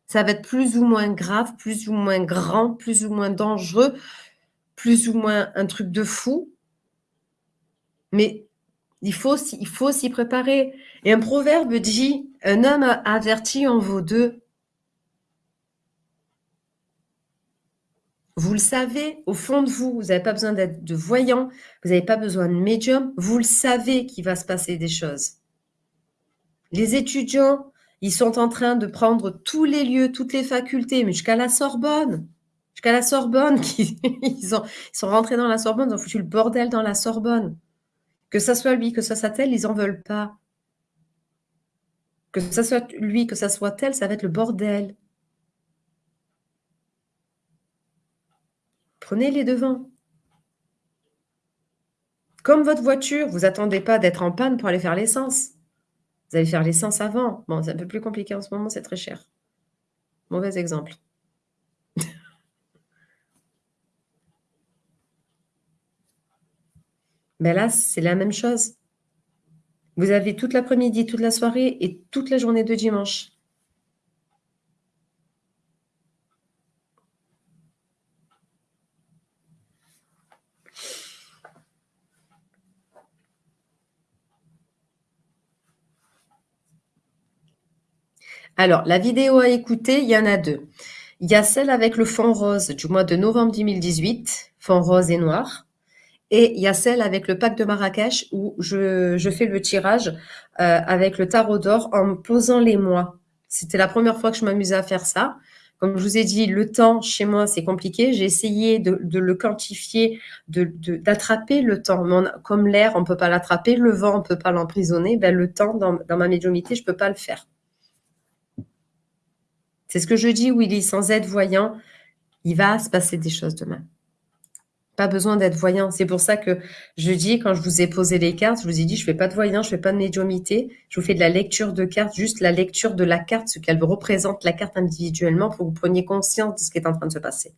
Ça va être plus ou moins grave, plus ou moins grand, plus ou moins dangereux, plus ou moins un truc de fou. Mais il faut, faut s'y préparer. Et un proverbe dit Un homme averti en vaut deux. Vous le savez, au fond de vous, vous n'avez pas besoin d'être de voyant, vous n'avez pas besoin de médium, vous le savez qu'il va se passer des choses. Les étudiants, ils sont en train de prendre tous les lieux, toutes les facultés, jusqu'à la Sorbonne jusqu'à la Sorbonne, ils, sont rentrés dans la Sorbonne, ils ont foutu le bordel dans la Sorbonne. Que ça soit lui, que ça soit elle, ils n'en veulent pas. Que ça soit lui, que ça soit elle, ça va être le bordel. Prenez les devants. Comme votre voiture, vous attendez pas d'être en panne pour aller faire l'essence. Vous allez faire l'essence avant. Bon, c'est un peu plus compliqué en ce moment, c'est très cher. Mauvais exemple. Ben là, c'est la même chose. Vous avez toute l'après-midi, toute la soirée et toute la journée de dimanche. Alors, la vidéo à écouter, il y en a deux. Il y a celle avec le fond rose du mois de novembre 2018, fond rose et noir. Et il y a celle avec le pack de Marrakech où je, fais le tirage euh, avec le tarot d'or en posant les mois. C'était la première fois que je m'amusais à faire ça. Comme je vous ai dit, le temps chez moi, c'est compliqué. J'ai essayé de, le quantifier, d'attraper le temps. comme l'air, on ne peut pas l'attraper, le vent, on ne peut pas l'emprisonner. Ben, le temps, dans, dans ma médiumité, je ne peux pas le faire. C'est ce que je dis, Willy, sans être voyant, il va se passer des choses demain. Pas besoin d'être voyant. C'est pour ça que je dis, quand je vous ai posé les cartes, je vous ai dit, je fais pas de voyant, je fais pas de médiumité. Je vous fais de la lecture de cartes, juste la lecture de la carte, ce qu'elle représente, la carte individuellement, pour que vous preniez conscience de ce qui est en train de se passer.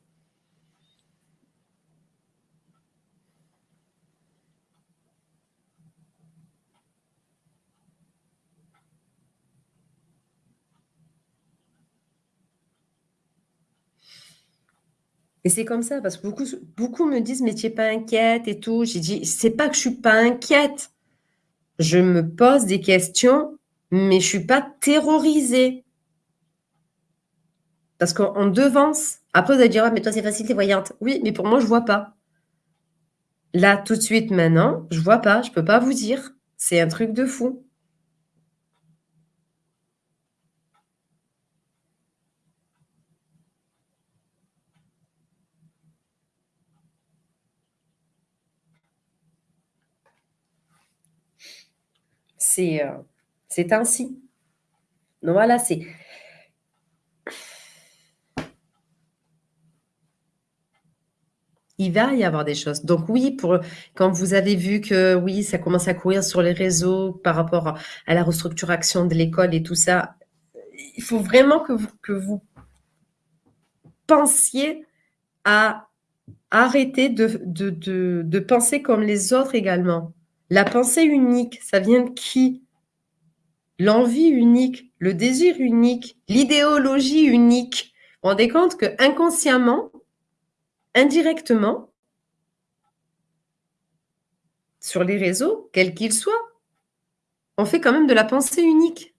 Et c'est comme ça, parce que beaucoup, beaucoup me disent, mais tu n'es pas inquiète et tout. J'ai dit, c'est pas que je suis pas inquiète. Je me pose des questions, mais je suis pas terrorisée. Parce qu'on devance. Après, vous allez dire, ah, mais toi, c'est facile, tu es voyante. Oui, mais pour moi, je vois pas. Là, tout de suite, maintenant, je vois pas. Je peux pas vous dire. C'est un truc de fou. Euh, c'est ainsi. Donc voilà, c'est... Il va y avoir des choses. Donc oui, pour quand vous avez vu que oui, ça commence à courir sur les réseaux par rapport à la restructuration de l'école et tout ça, il faut vraiment que vous, que vous pensiez à arrêter de, de penser comme les autres également. La pensée unique, ça vient de qui? L'envie unique, le désir unique, l'idéologie unique. Vous vous rendez compte que inconsciemment, indirectement, sur les réseaux, quels qu'ils soient, on fait quand même de la pensée unique.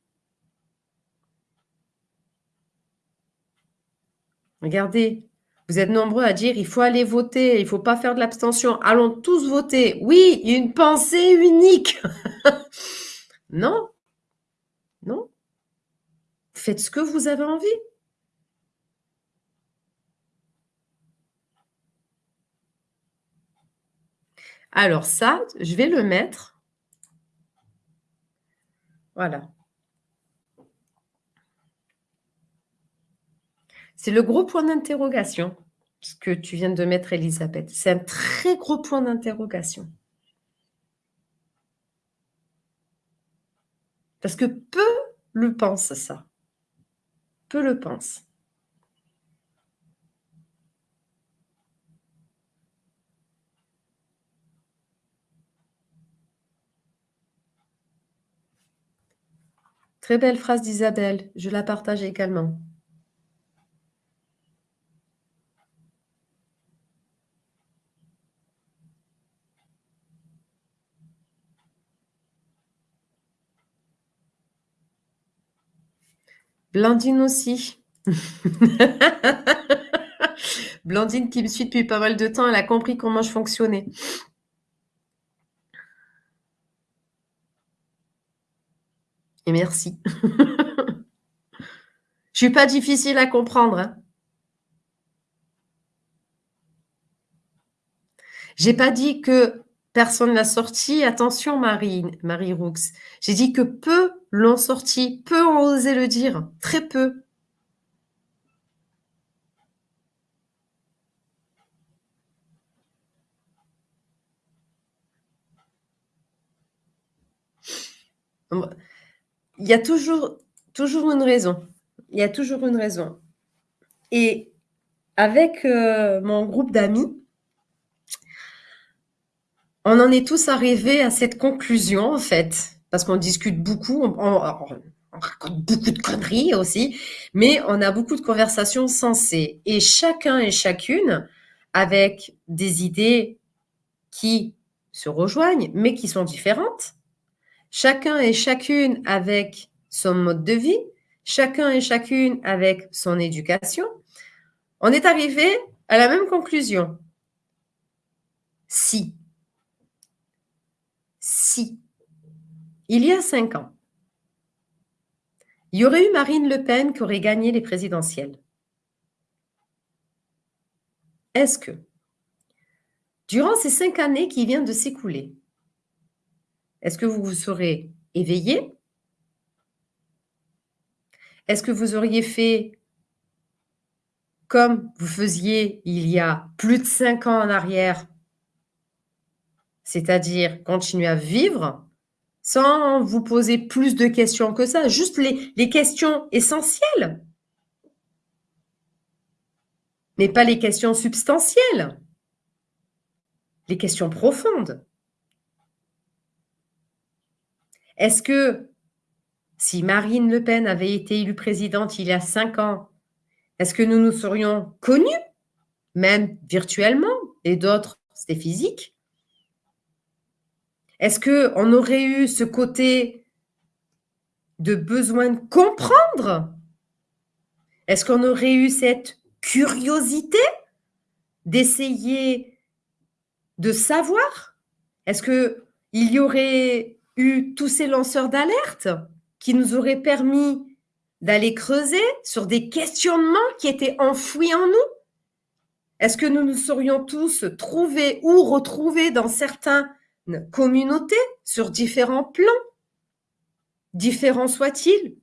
Regardez, vous êtes nombreux à dire il faut aller voter, il ne faut pas faire de l'abstention. Allons tous voter. Oui, une pensée unique. non, non. Faites ce que vous avez envie. Alors ça, je vais le mettre. Voilà. C'est le gros point d'interrogation, ce que tu viens de mettre, Elisabeth. C'est un très gros point d'interrogation. Parce que peu le pensent, ça. Peu le pensent. Très belle phrase d'Isabelle, je la partage également. Blandine aussi. Blandine qui me suit depuis pas mal de temps, elle a compris comment je fonctionnais. Et merci. je suis pas difficile à comprendre. Hein. J'ai pas dit que personne l'a sorti. Attention, Marie, Marie Roux. J'ai dit que peu l'ont sorti, peu ont osé le dire, très peu. Il y a toujours, toujours une raison. Il y a toujours une raison. Et avec euh, mon groupe d'amis, on en est tous arrivés à cette conclusion, en fait, parce qu'on discute beaucoup, on, raconte beaucoup de conneries aussi, mais on a beaucoup de conversations sensées. Et chacun et chacune avec des idées qui se rejoignent, mais qui sont différentes. Chacun et chacune avec son mode de vie, chacun et chacune avec son éducation, on est arrivé à la même conclusion. Si, si, il y a cinq ans, il y aurait eu Marine Le Pen qui aurait gagné les présidentielles. Est-ce que, durant ces cinq années qui viennent de s'écouler, est-ce que vous vous serez éveillé? Est-ce que vous auriez fait comme vous faisiez il y a plus de cinq ans en arrière, c'est-à-dire continuer à vivre sans vous poser plus de questions que ça, juste les, questions essentielles, mais pas les questions substantielles, les questions profondes. Est-ce que si Marine Le Pen avait été élue présidente il y a cinq ans, est-ce que nous nous serions connus, même virtuellement, et d'autres, c'était physique? Est-ce qu'on aurait eu ce côté de besoin de comprendre? Est-ce qu'on aurait eu cette curiosité d'essayer de savoir? Est-ce qu'il y aurait eu tous ces lanceurs d'alerte qui nous auraient permis d'aller creuser sur des questionnements qui étaient enfouis en nous? Est-ce que nous nous serions tous trouvés ou retrouvés dans certaines communautés sur différents plans, différents soient-ils?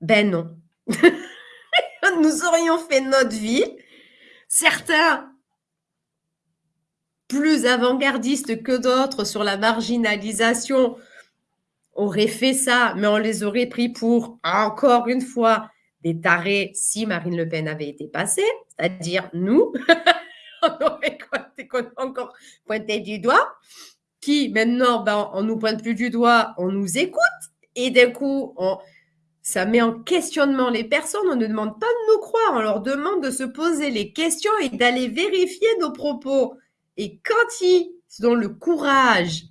Ben non. nous aurions fait notre vie. Certains plus avant-gardistes que d'autres sur la marginalisation aurait fait ça, mais on les aurait pris pour, encore une fois, des tarés si Marine Le Pen avait été passée, c'est-à-dire nous. on aurait encore pointé du doigt, qui maintenant, ben, on nous pointe plus du doigt, on nous écoute, et d'un coup, on, ça met en questionnement les personnes, on ne demande pas de nous croire, on leur demande de se poser les questions et d'aller vérifier nos propos. Et quand ils ont le courage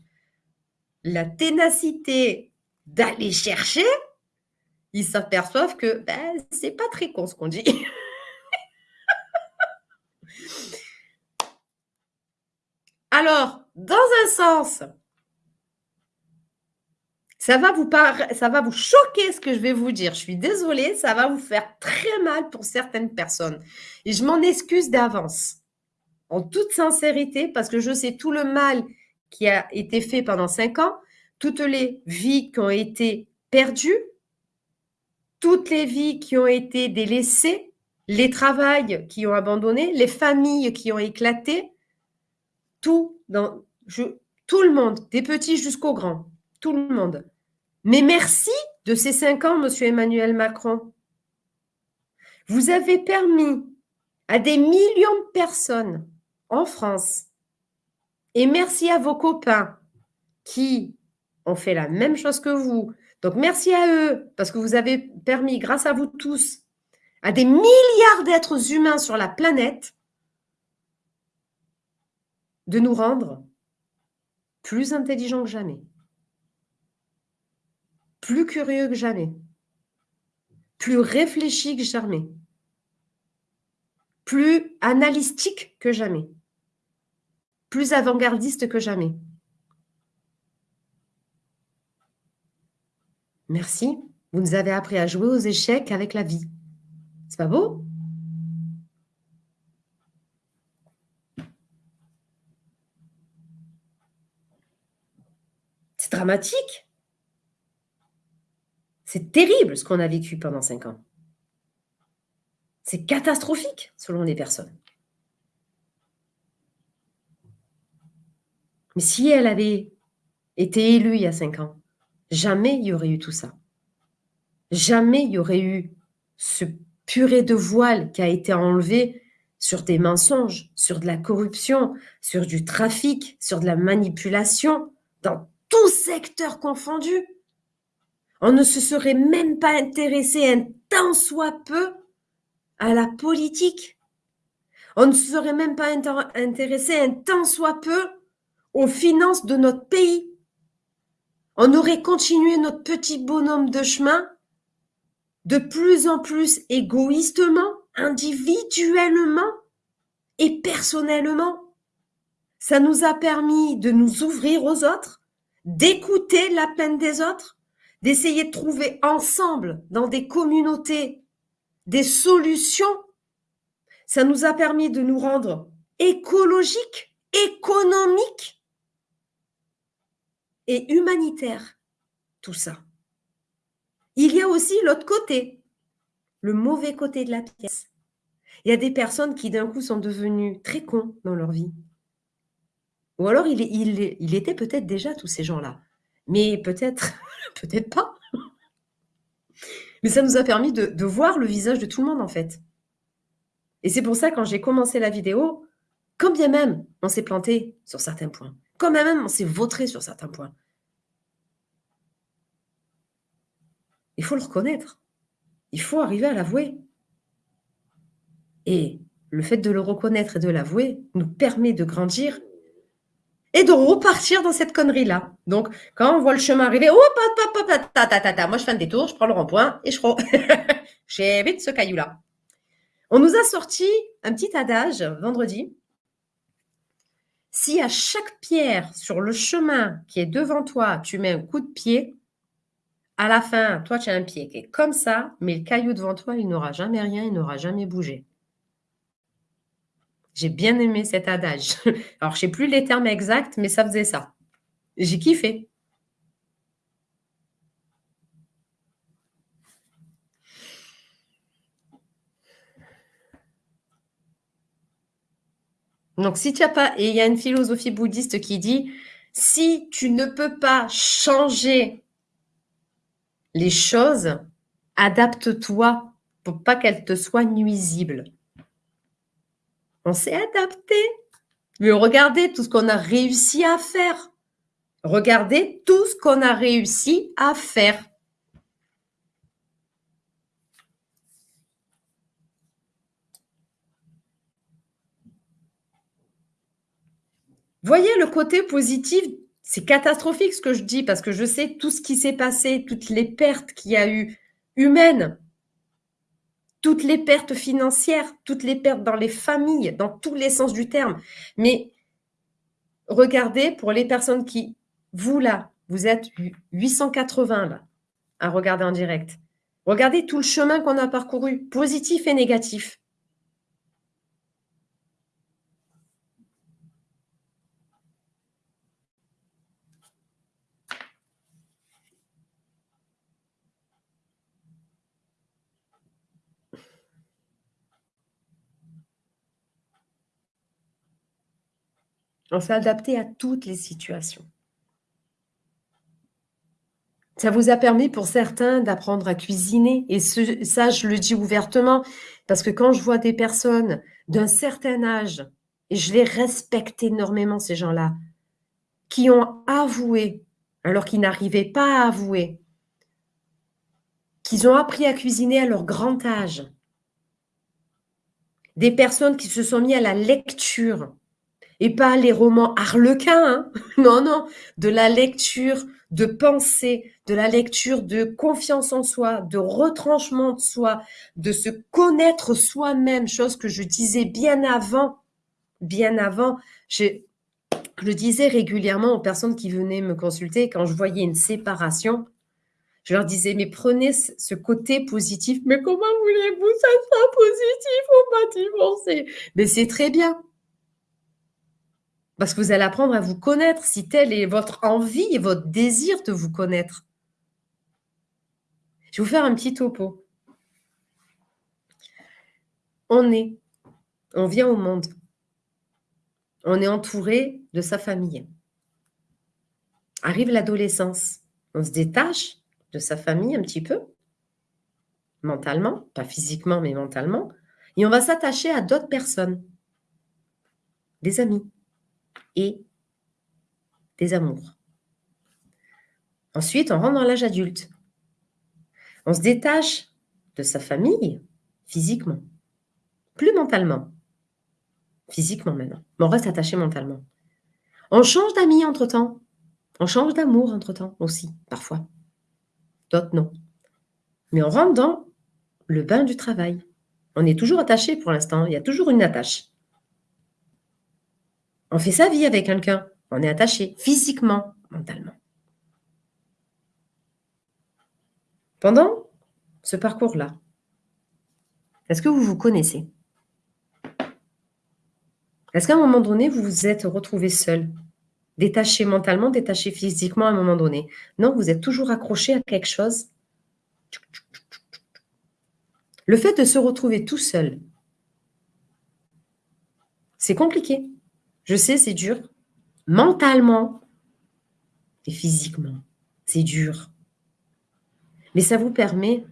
la ténacité d'aller chercher, ils s'aperçoivent que ben, c'est pas très con ce qu'on dit. Alors, dans un sens, ça va, vous choquer ce que je vais vous dire. Je suis désolée, ça va vous faire très mal pour certaines personnes. Et je m'en excuse d'avance, en toute sincérité, parce que je sais tout le mal qui a été fait pendant cinq ans, toutes les vies qui ont été perdues, toutes les vies qui ont été délaissées, les travails qui ont abandonné, les familles qui ont éclaté, tout, dans, tout le monde, des petits jusqu'aux grands, tout le monde. Mais merci de ces cinq ans, Monsieur Emmanuel Macron. Vous avez permis à des millions de personnes en France et merci à vos copains qui ont fait la même chose que vous. Donc merci à eux parce que vous avez permis, grâce à vous tous, à des milliards d'êtres humains sur la planète de nous rendre plus intelligents que jamais, plus curieux que jamais, plus réfléchis que jamais, plus analytiques que jamais plus avant-gardiste que jamais. Merci, vous nous avez appris à jouer aux échecs avec la vie. C'est pas beau? C'est dramatique. C'est terrible ce qu'on a vécu pendant cinq ans. C'est catastrophique selon les personnes. Mais si elle avait été élue il y a cinq ans, jamais il y aurait eu tout ça. Jamais il y aurait eu ce purée de voile qui a été enlevé sur des mensonges, sur de la corruption, sur du trafic, sur de la manipulation, dans tout secteur confondu. On ne se serait même pas intéressé un tant soit peu à la politique. On ne se serait même pas intéressé un tant soit peu aux finances de notre pays. On aurait continué notre petit bonhomme de chemin de plus en plus égoïstement, individuellement et personnellement. Ça nous a permis de nous ouvrir aux autres, d'écouter la peine des autres, d'essayer de trouver ensemble dans des communautés des solutions. Ça nous a permis de nous rendre écologiques, économiques et humanitaires. Tout ça. Il y a aussi l'autre côté, le mauvais côté de la pièce. Il y a des personnes qui d'un coup sont devenues très cons dans leur vie. Ou alors il, était peut-être déjà tous ces gens-là. Mais peut-être, peut-être pas. Mais ça nous a permis de, de, voir le visage de tout le monde en fait. Et c'est pour ça quand j'ai commencé la vidéo, quand bien même on s'est planté sur certains points, quand bien même on s'est vautré sur certains points, Il faut le reconnaître. Il faut arriver à l'avouer. Et le fait de le reconnaître et de l'avouer nous permet de grandir et de repartir dans cette connerie-là. Donc, quand on voit le chemin arriver, oh, ta, ta, ta, moi je fais un détour, je prends le rond-point et je j'évite ce caillou-là. On nous a sorti un petit adage vendredi. Si à chaque pierre sur le chemin qui est devant toi, tu mets un coup de pied, à la fin, toi, tu as un pied qui est comme ça, mais le caillou devant toi, il n'aura jamais rien, il n'aura jamais bougé. J'ai bien aimé cet adage. Alors, je ne sais plus les termes exacts, mais ça faisait ça. J'ai kiffé. Donc, si tu n'as pas, et il y a une philosophie bouddhiste qui dit, si tu ne peux pas changer les choses, adapte-toi pour pas qu'elles te soient nuisibles. On s'est adapté. Mais regardez tout ce qu'on a réussi à faire. Regardez tout ce qu'on a réussi à faire. Voyez le côté positif c'est catastrophique ce que je dis parce que je sais tout ce qui s'est passé, toutes les pertes qu'il y a eu humaines, toutes les pertes financières, toutes les pertes dans les familles, dans tous les sens du terme. Mais regardez pour les personnes qui, vous là, vous êtes 880 là, à regarder en direct. Regardez tout le chemin qu'on a parcouru, positif et négatif. On s'est adapté à toutes les situations. Ça vous a permis pour certains d'apprendre à cuisiner. Et ça, je le dis ouvertement, parce que quand je vois des personnes d'un certain âge, et je les respecte énormément, ces gens-là, qui ont avoué, alors qu'ils n'arrivaient pas à avouer, qu'ils ont appris à cuisiner à leur grand âge. Des personnes qui se sont mis à la lecture, et pas les romans harlequins, hein. non, non, de la lecture de pensée, de la lecture de confiance en soi, de retranchement de soi, de se connaître soi-même, chose que je disais bien avant, bien avant. Je, le disais régulièrement aux personnes qui venaient me consulter quand je voyais une séparation. Je leur disais, mais prenez ce côté positif. Mais comment voulez-vous ça soit positif On va divorcer. Mais c'est très bien. Parce que vous allez apprendre à vous connaître, si telle est votre envie et votre désir de vous connaître. Je vais vous faire un petit topo. On est, on vient au monde. On est entouré de sa famille. Arrive l'adolescence. On se détache de sa famille un petit peu, mentalement, pas physiquement, mais mentalement. Et on va s'attacher à d'autres personnes, des amis, et des amours. Ensuite, on rentre dans l'âge adulte. On se détache de sa famille physiquement, plus mentalement. Physiquement maintenant, mais on reste attaché mentalement. On change d'amis entre-temps. On change d'amour entre-temps aussi, parfois. D'autres non. Mais on rentre dans le bain du travail. On est toujours attaché pour l'instant. Il y a toujours une attache. On fait sa vie avec quelqu'un. On est attaché physiquement, mentalement. Pendant ce parcours-là, est-ce que vous vous connaissez? Est-ce qu'à un moment donné, vous vous êtes retrouvé seul? Détaché mentalement, détaché physiquement à un moment donné? Non, vous êtes toujours accroché à quelque chose? Le fait de se retrouver tout seul, c'est compliqué. Je sais, c'est dur. Mentalement et physiquement, c'est dur. Mais ça vous permet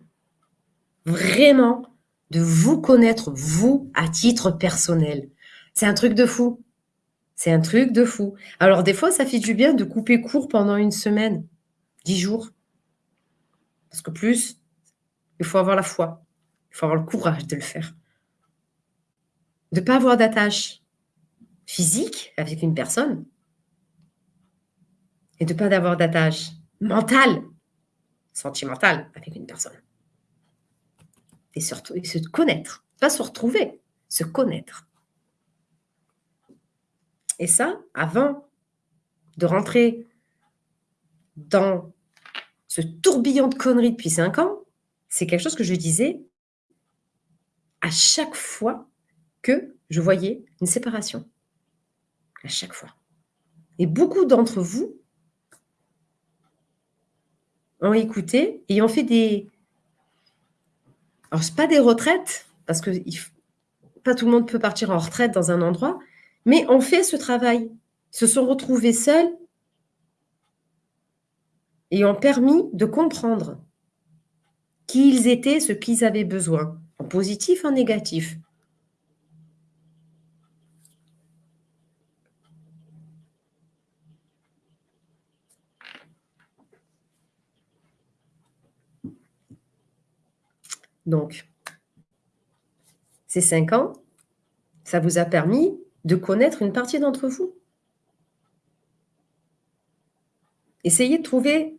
vraiment de vous connaître, vous, à titre personnel. C'est un truc de fou. C'est un truc de fou. Alors, des fois, ça fait du bien de couper court pendant une semaine, dix jours. Parce que plus, il faut avoir la foi. Il faut avoir le courage de le faire. De ne pas avoir d'attache physique avec une personne et de ne pas avoir d'attache mentale, sentimentale avec une personne. Et surtout, se connaître. Pas se retrouver, se connaître. Et ça, avant de rentrer dans ce tourbillon de conneries depuis cinq ans, c'est quelque chose que je disais à chaque fois que je voyais une séparation. À chaque fois. Et beaucoup d'entre vous ont écouté et ont fait des... Alors, ce pas des retraites, parce que pas tout le monde peut partir en retraite dans un endroit, mais ont fait ce travail, se sont retrouvés seuls et ont permis de comprendre qui ils étaient, ce qu'ils avaient besoin, en positif, en négatif. Donc, ces cinq ans, ça vous a permis de connaître une partie d'entre vous. Essayez de trouver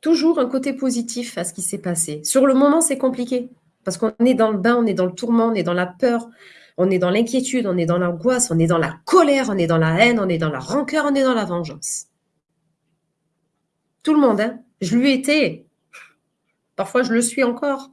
toujours un côté positif à ce qui s'est passé. Sur le moment, c'est compliqué parce qu'on est dans le bain, on est dans le tourment, on est dans la peur, on est dans l'inquiétude, on est dans l'angoisse, on est dans la colère, on est dans la haine, on est dans la rancœur, on est dans la vengeance. Tout le monde, hein je lui étais. Parfois, je le suis encore.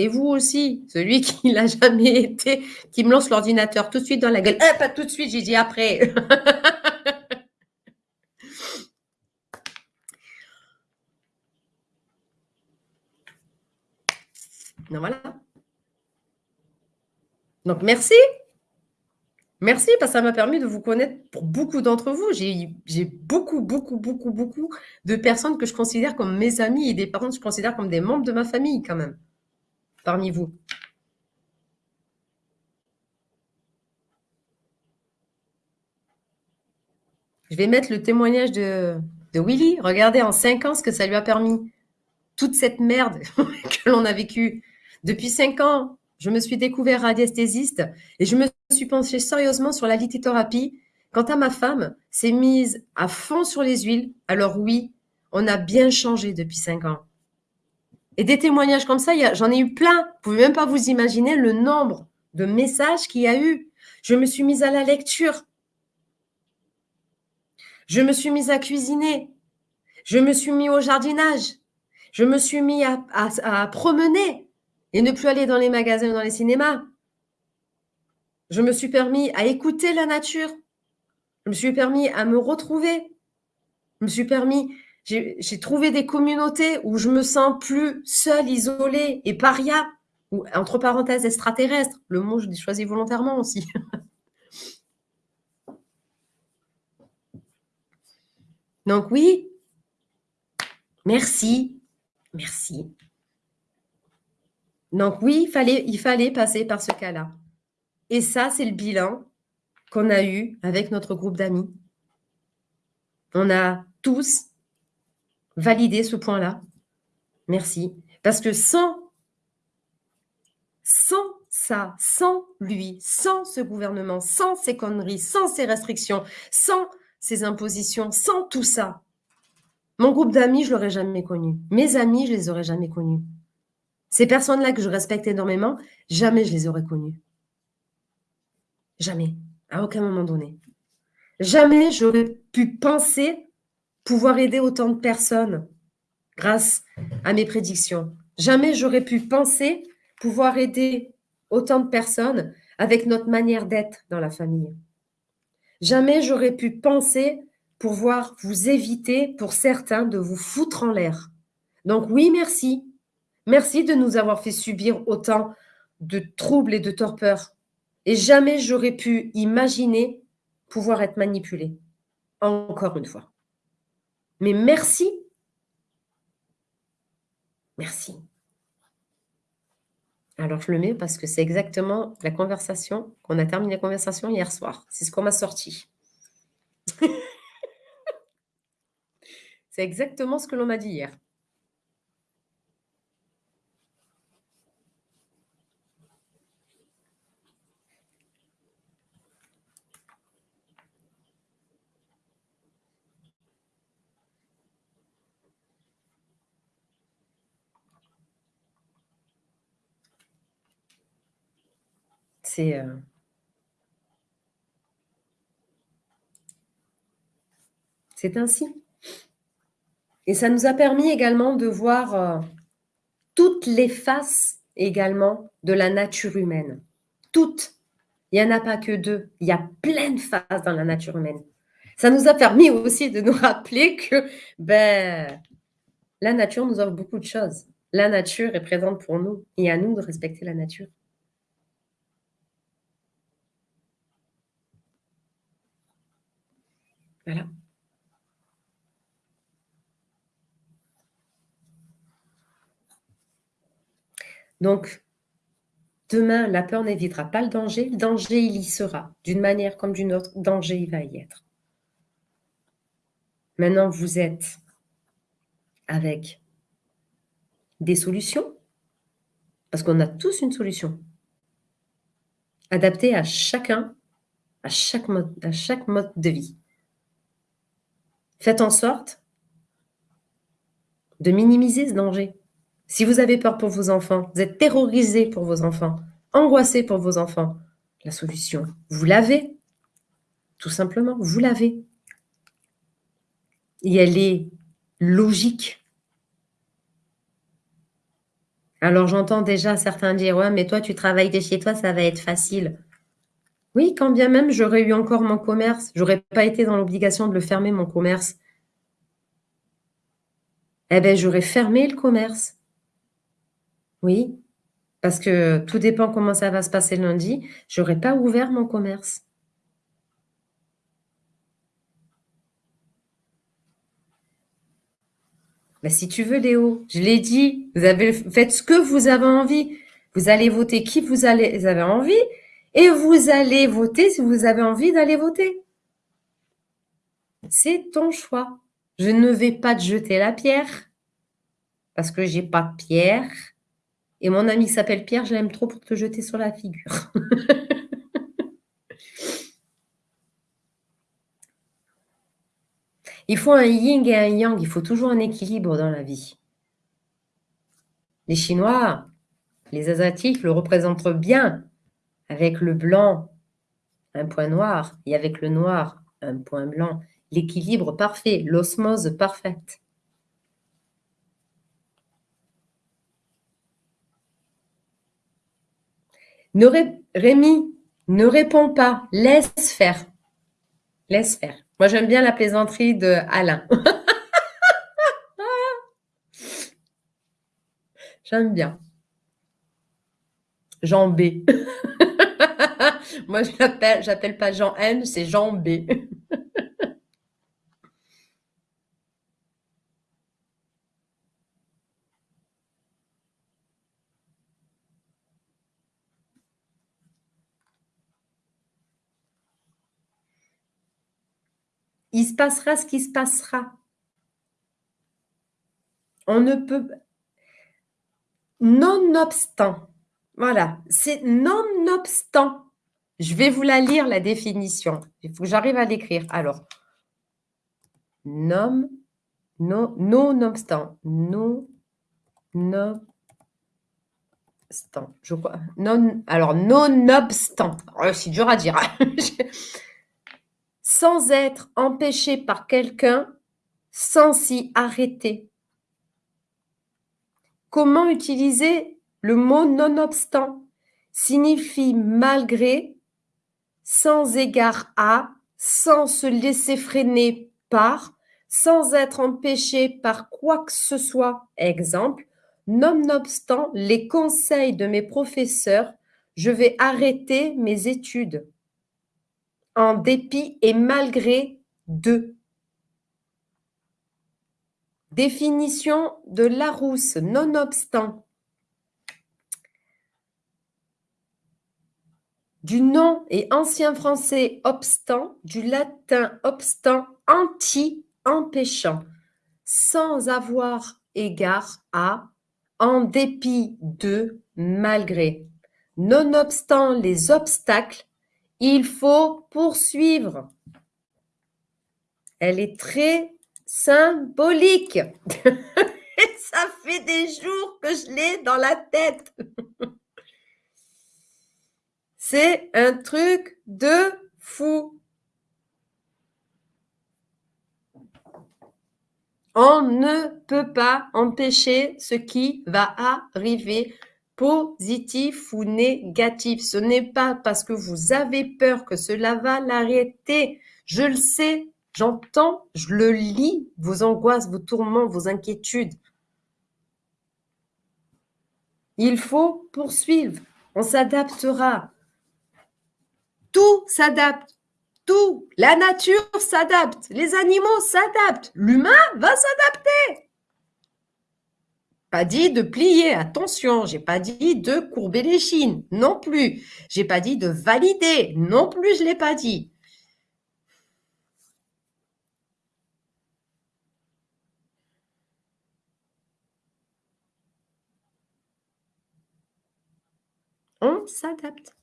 Et vous aussi, celui qui l'a jamais été, qui me lance l'ordinateur tout de suite dans la gueule. Eh, pas tout de suite, j'ai dit après. non, voilà. Donc, merci. Merci parce que ça m'a permis de vous connaître pour beaucoup d'entre vous. J'ai beaucoup, beaucoup, beaucoup, beaucoup de personnes que je considère comme mes amis et des personnes que je considère comme des membres de ma famille quand même parmi vous Je vais mettre le témoignage de, de Willy. Regardez en cinq ans ce que ça lui a permis. Toute cette merde que l'on a vécue. Depuis cinq ans, je me suis découvert radiesthésiste et je me suis penchée sérieusement sur la lithothérapie. Quant à ma femme, s'est mise à fond sur les huiles. Alors oui, on a bien changé depuis cinq ans. Et des témoignages comme ça, j'en ai eu plein. Vous ne pouvez même pas vous imaginer le nombre de messages qu'il y a eu. Je me suis mise à la lecture. Je me suis mise à cuisiner. Je me suis mis au jardinage. Je me suis mis à, à promener et ne plus aller dans les magasins ou dans les cinémas. Je me suis permis à écouter la nature. Je me suis permis à me retrouver. Je me suis permis j'ai trouvé des communautés où je me sens plus seule, isolée et paria, ou entre parenthèses extraterrestre. Le mot, je l'ai choisi volontairement aussi. Donc oui, merci, merci. Donc oui, il fallait, passer par ce cas-là. Et ça, c'est le bilan qu'on a eu avec notre groupe d'amis. On a tous valider ce point-là. Merci. Parce que sans, sans ça, sans lui, sans ce gouvernement, sans ces conneries, sans ces restrictions, sans ces impositions, sans tout ça, mon groupe d'amis, je l'aurais jamais connu. Mes amis, je les aurais jamais connus. Ces personnes-là que je respecte énormément, jamais je les aurais connues. Jamais, à aucun moment donné. Jamais j'aurais pu penser pouvoir aider autant de personnes grâce à mes prédictions. Jamais j'aurais pu penser pouvoir aider autant de personnes avec notre manière d'être dans la famille. Jamais j'aurais pu penser pouvoir vous éviter, pour certains, de vous foutre en l'air. Donc oui, merci. Merci de nous avoir fait subir autant de troubles et de torpeurs. Et jamais j'aurais pu imaginer pouvoir être manipulé. Encore une fois. Mais merci. Merci. Alors, je le mets parce que c'est exactement la conversation qu'on a terminé la conversation hier soir. C'est ce qu'on m'a sorti. c'est exactement ce que l'on m'a dit hier. Euh, c'est ainsi. Et ça nous a permis également de voir euh, toutes les faces également de la nature humaine. Toutes. Il n'y en a pas que deux. Il y a plein de faces dans la nature humaine. Ça nous a permis aussi de nous rappeler que ben, la nature nous offre beaucoup de choses. La nature est présente pour nous et à nous de respecter la nature. Voilà. Donc, demain, la peur n'évitera pas le danger. Le danger, il y sera. D'une manière comme d'une autre, danger, il va y être. Maintenant, vous êtes avec des solutions, parce qu'on a tous une solution, adaptée à chacun, à chaque mode, à chaque mode de vie. Faites en sorte de minimiser ce danger. Si vous avez peur pour vos enfants, vous êtes terrorisé pour vos enfants, angoissé pour vos enfants, la solution, vous l'avez. Tout simplement, vous l'avez. Et elle est logique. Alors j'entends déjà certains dire, ouais, mais toi tu travailles de chez toi, ça va être facile. Oui, quand bien même j'aurais eu encore mon commerce, j'aurais pas été dans l'obligation de le fermer, mon commerce. Eh bien, j'aurais fermé le commerce. Oui, parce que tout dépend comment ça va se passer lundi. J'aurais pas ouvert mon commerce. Ben, si tu veux, Léo, je l'ai dit, vous avez, faites ce que vous avez envie. Vous allez voter qui vous, avez envie et vous allez voter si vous avez envie d'aller voter. C'est ton choix. Je ne vais pas te jeter la pierre parce que j'ai pas de pierre. Et mon ami s'appelle Pierre, je l'aime trop pour te jeter sur la figure. il faut un yin et un yang, il faut toujours un équilibre dans la vie. Les Chinois, les Asiatiques le représentent bien avec le blanc, un point noir, et avec le noir, un point blanc. L'équilibre parfait, l'osmose parfaite. Rémi, ne réponds pas, laisse faire. Laisse faire. Moi, j'aime bien la plaisanterie de Alain. j'aime bien. Jean B. Moi, je l'appelle, j'appelle pas Jean N, c'est Jean B. Il se passera ce qui se passera. On ne peut... Nonobstant. Voilà, c'est nonobstant. Je vais vous la lire, la définition. Il faut que j'arrive à l'écrire. Alors, nom, non, nonobstant, non, non, je crois. Non, alors, nonobstant. Oh, c'est dur à dire. Sans être empêché par quelqu'un, sans s'y arrêter. Comment utiliser le mot nonobstant? Signifie malgré, sans égard à, sans se laisser freiner par, sans être empêché par quoi que ce soit. Exemple, nonobstant les conseils de mes professeurs, je vais arrêter mes études. En dépit et malgré d'eux. Définition de Larousse, nonobstant. Du nom et ancien français obstant, du latin obstant, anti, empêchant, sans avoir égard à, en dépit de, malgré. Nonobstant les obstacles, il faut poursuivre. Elle est très symbolique. Ça fait des jours que je l'ai dans la tête. C'est un truc de fou. On ne peut pas empêcher ce qui va arriver, positif ou négatif. Ce n'est pas parce que vous avez peur que cela va l'arrêter. Je le sais, j'entends, je le lis, vos angoisses, vos tourments, vos inquiétudes. Il faut poursuivre. On s'adaptera. Tout s'adapte. Tout. La nature s'adapte. Les animaux s'adaptent. L'humain va s'adapter. Pas dit de plier, attention, j'ai pas dit de courber les chines, non plus. J'ai pas dit de valider, non plus, je l'ai pas dit. On s'adapte.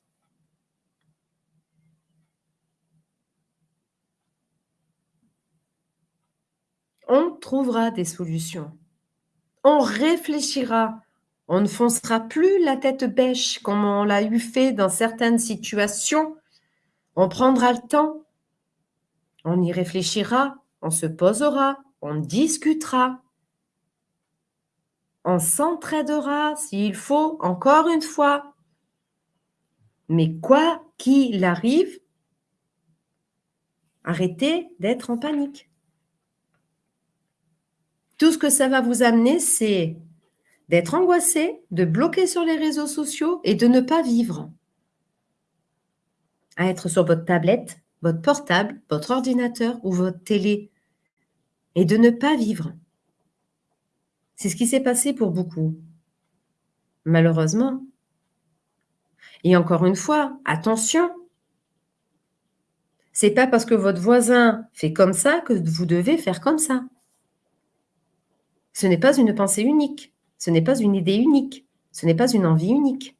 On trouvera des solutions. On réfléchira. On ne foncera plus la tête bêche comme on l'a eu fait dans certaines situations. On prendra le temps. On y réfléchira. On se posera. On discutera. On s'entraidera s'il faut, encore une fois. Mais quoi qu'il arrive, arrêtez d'être en panique. Tout ce que ça va vous amener, c'est d'être angoissé, de bloquer sur les réseaux sociaux et de ne pas vivre. À être sur votre tablette, votre portable, votre ordinateur ou votre télé et de ne pas vivre. C'est ce qui s'est passé pour beaucoup. Malheureusement. Et encore une fois, attention. C'est pas parce que votre voisin fait comme ça que vous devez faire comme ça. Ce n'est pas une pensée unique, ce n'est pas une idée unique, ce n'est pas une envie unique.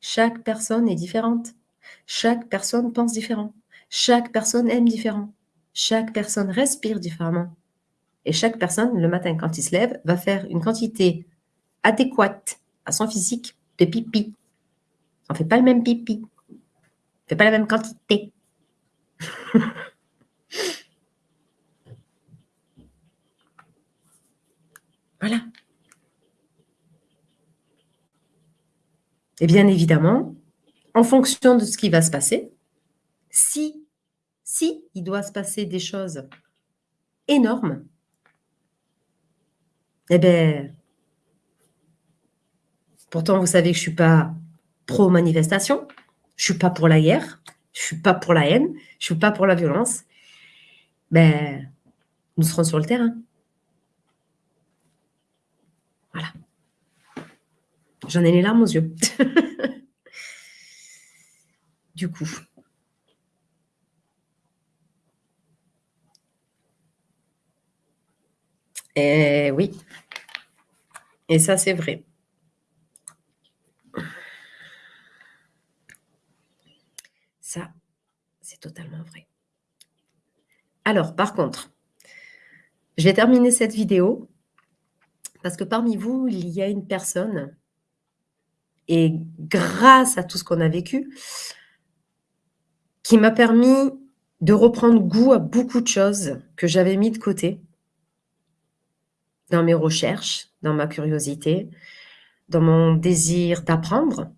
Chaque personne est différente. Chaque personne pense différent. Chaque personne aime différent. Chaque personne respire différemment. Et chaque personne, le matin, quand il se lève, va faire une quantité adéquate à son physique de pipi. On ne fait pas le même pipi. On ne fait pas la même quantité. Voilà. Et bien évidemment, en fonction de ce qui va se passer, si, si il doit se passer des choses énormes, eh bien, pourtant vous savez que je ne suis pas pro-manifestation, je ne suis pas pour la guerre, je ne suis pas pour la haine, je ne suis pas pour la violence, ben, nous serons sur le terrain. Voilà. J'en ai les larmes aux yeux. du coup. Et oui. Et ça, c'est vrai. Ça, c'est totalement vrai. Alors, par contre, je vais terminer cette vidéo parce que parmi vous, il y a une personne et grâce à tout ce qu'on a vécu, qui m'a permis de reprendre goût à beaucoup de choses que j'avais mis de côté dans mes recherches, dans ma curiosité, dans mon désir d'apprendre.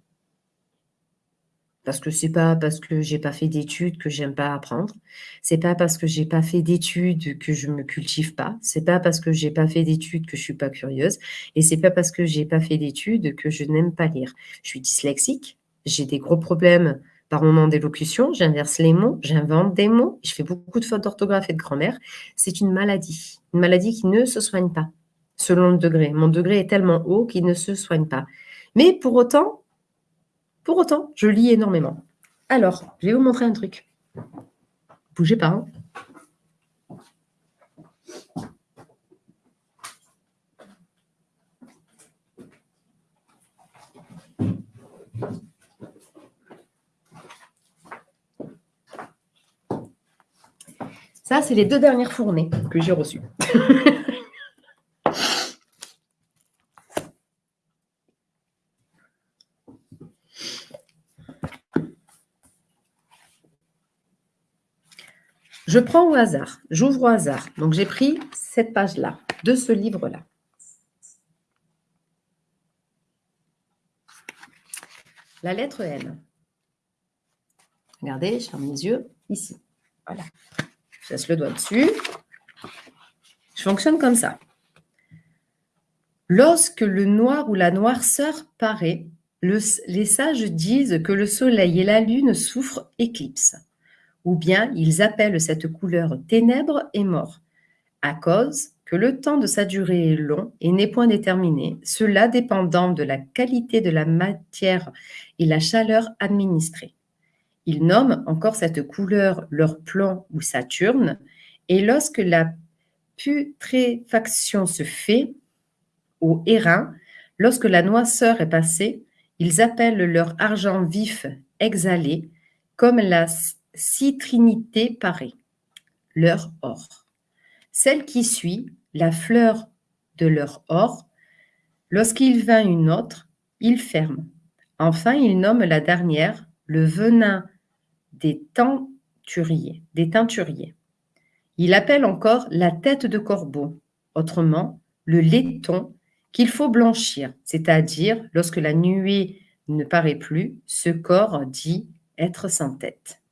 Parce que c'est pas parce que j'ai pas fait d'études que j'aime pas apprendre. C'est pas parce que j'ai pas fait d'études que je me cultive pas. C'est pas parce que j'ai pas fait d'études que je suis pas curieuse. Et c'est pas parce que j'ai pas fait d'études que je n'aime pas lire. Je suis dyslexique. J'ai des gros problèmes par moment d'élocution. J'inverse les mots. J'invente des mots. Je fais beaucoup de fautes d'orthographe et de grammaire. C'est une maladie. Une maladie qui ne se soigne pas selon le degré. Mon degré est tellement haut qu'il ne se soigne pas. Mais pour autant, pour autant, je lis énormément. Alors, je vais vous montrer un truc. Bougez pas. Hein. Ça, c'est les deux dernières fournées que j'ai reçues. Je prends au hasard, j'ouvre au hasard. Donc, j'ai pris cette page-là, de ce livre-là. La lettre N. Regardez, je ferme mes yeux, ici. Voilà. Je laisse le doigt dessus. Je fonctionne comme ça. Lorsque le noir ou la noirceur paraît, les sages disent que le soleil et la lune souffrent éclipse ou bien ils appellent cette couleur ténèbres et mort, à cause que le temps de sa durée est long et n'est point déterminé, cela dépendant de la qualité de la matière et la chaleur administrée. Ils nomment encore cette couleur leur plan ou Saturne, et lorsque la putréfaction se fait au airain, lorsque la noisseur est passée, ils appellent leur argent vif exhalé, comme la six trinités paraît, leur or. Celle qui suit, la fleur de leur or, lorsqu'il vint une autre, il ferme. Enfin, il nomme la dernière le venin des teinturiers. Des teinturiers. Il appelle encore la tête de corbeau, autrement le laiton qu'il faut blanchir, c'est-à-dire lorsque la nuée ne paraît plus, ce corps dit être sans tête.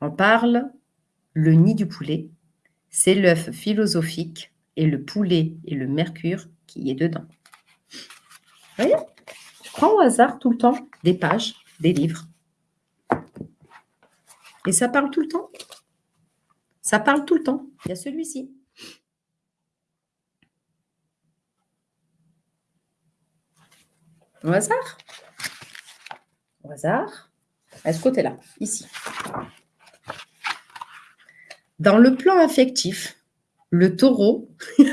On parle le nid du poulet, c'est l'œuf philosophique et le poulet et le mercure qui est dedans. Vous voyez? Je prends au hasard tout le temps des pages, des livres. Et ça parle tout le temps? Ça parle tout le temps. Il y a celui-ci. Au hasard? Au hasard. À ce côté-là, ici. Dans le plan affectif, le taureau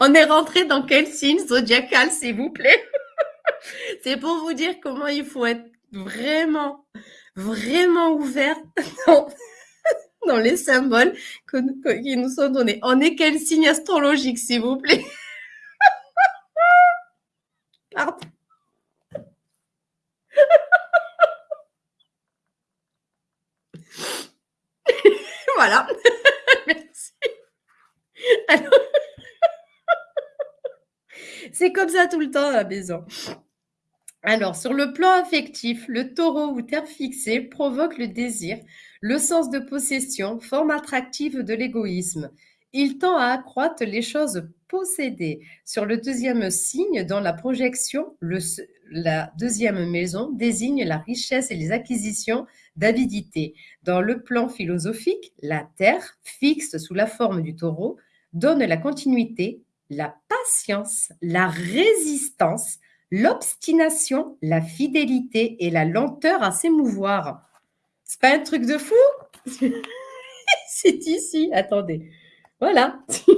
On est rentré dans quel signe zodiacal, s'il vous plaît? C'est pour vous dire comment il faut être vraiment, vraiment ouvert dans, les symboles qui nous sont donnés. On est quel signe astrologique, s'il vous plaît? Pardon. Voilà. Merci. c'est comme ça tout le temps à la maison. Alors, sur le plan affectif, le taureau ou terre fixée provoque le désir, le sens de possession, forme attractive de l'égoïsme. Il tend à accroître les choses possédées. Sur le deuxième signe, dans la projection, la deuxième maison désigne la richesse et les acquisitions d'avidité. Dans le plan philosophique, la Terre, fixe sous la forme du taureau, donne la continuité, la patience, la résistance, l'obstination, la fidélité et la lenteur à s'émouvoir. C'est pas un truc de fou? C'est ici, attendez. Voilà.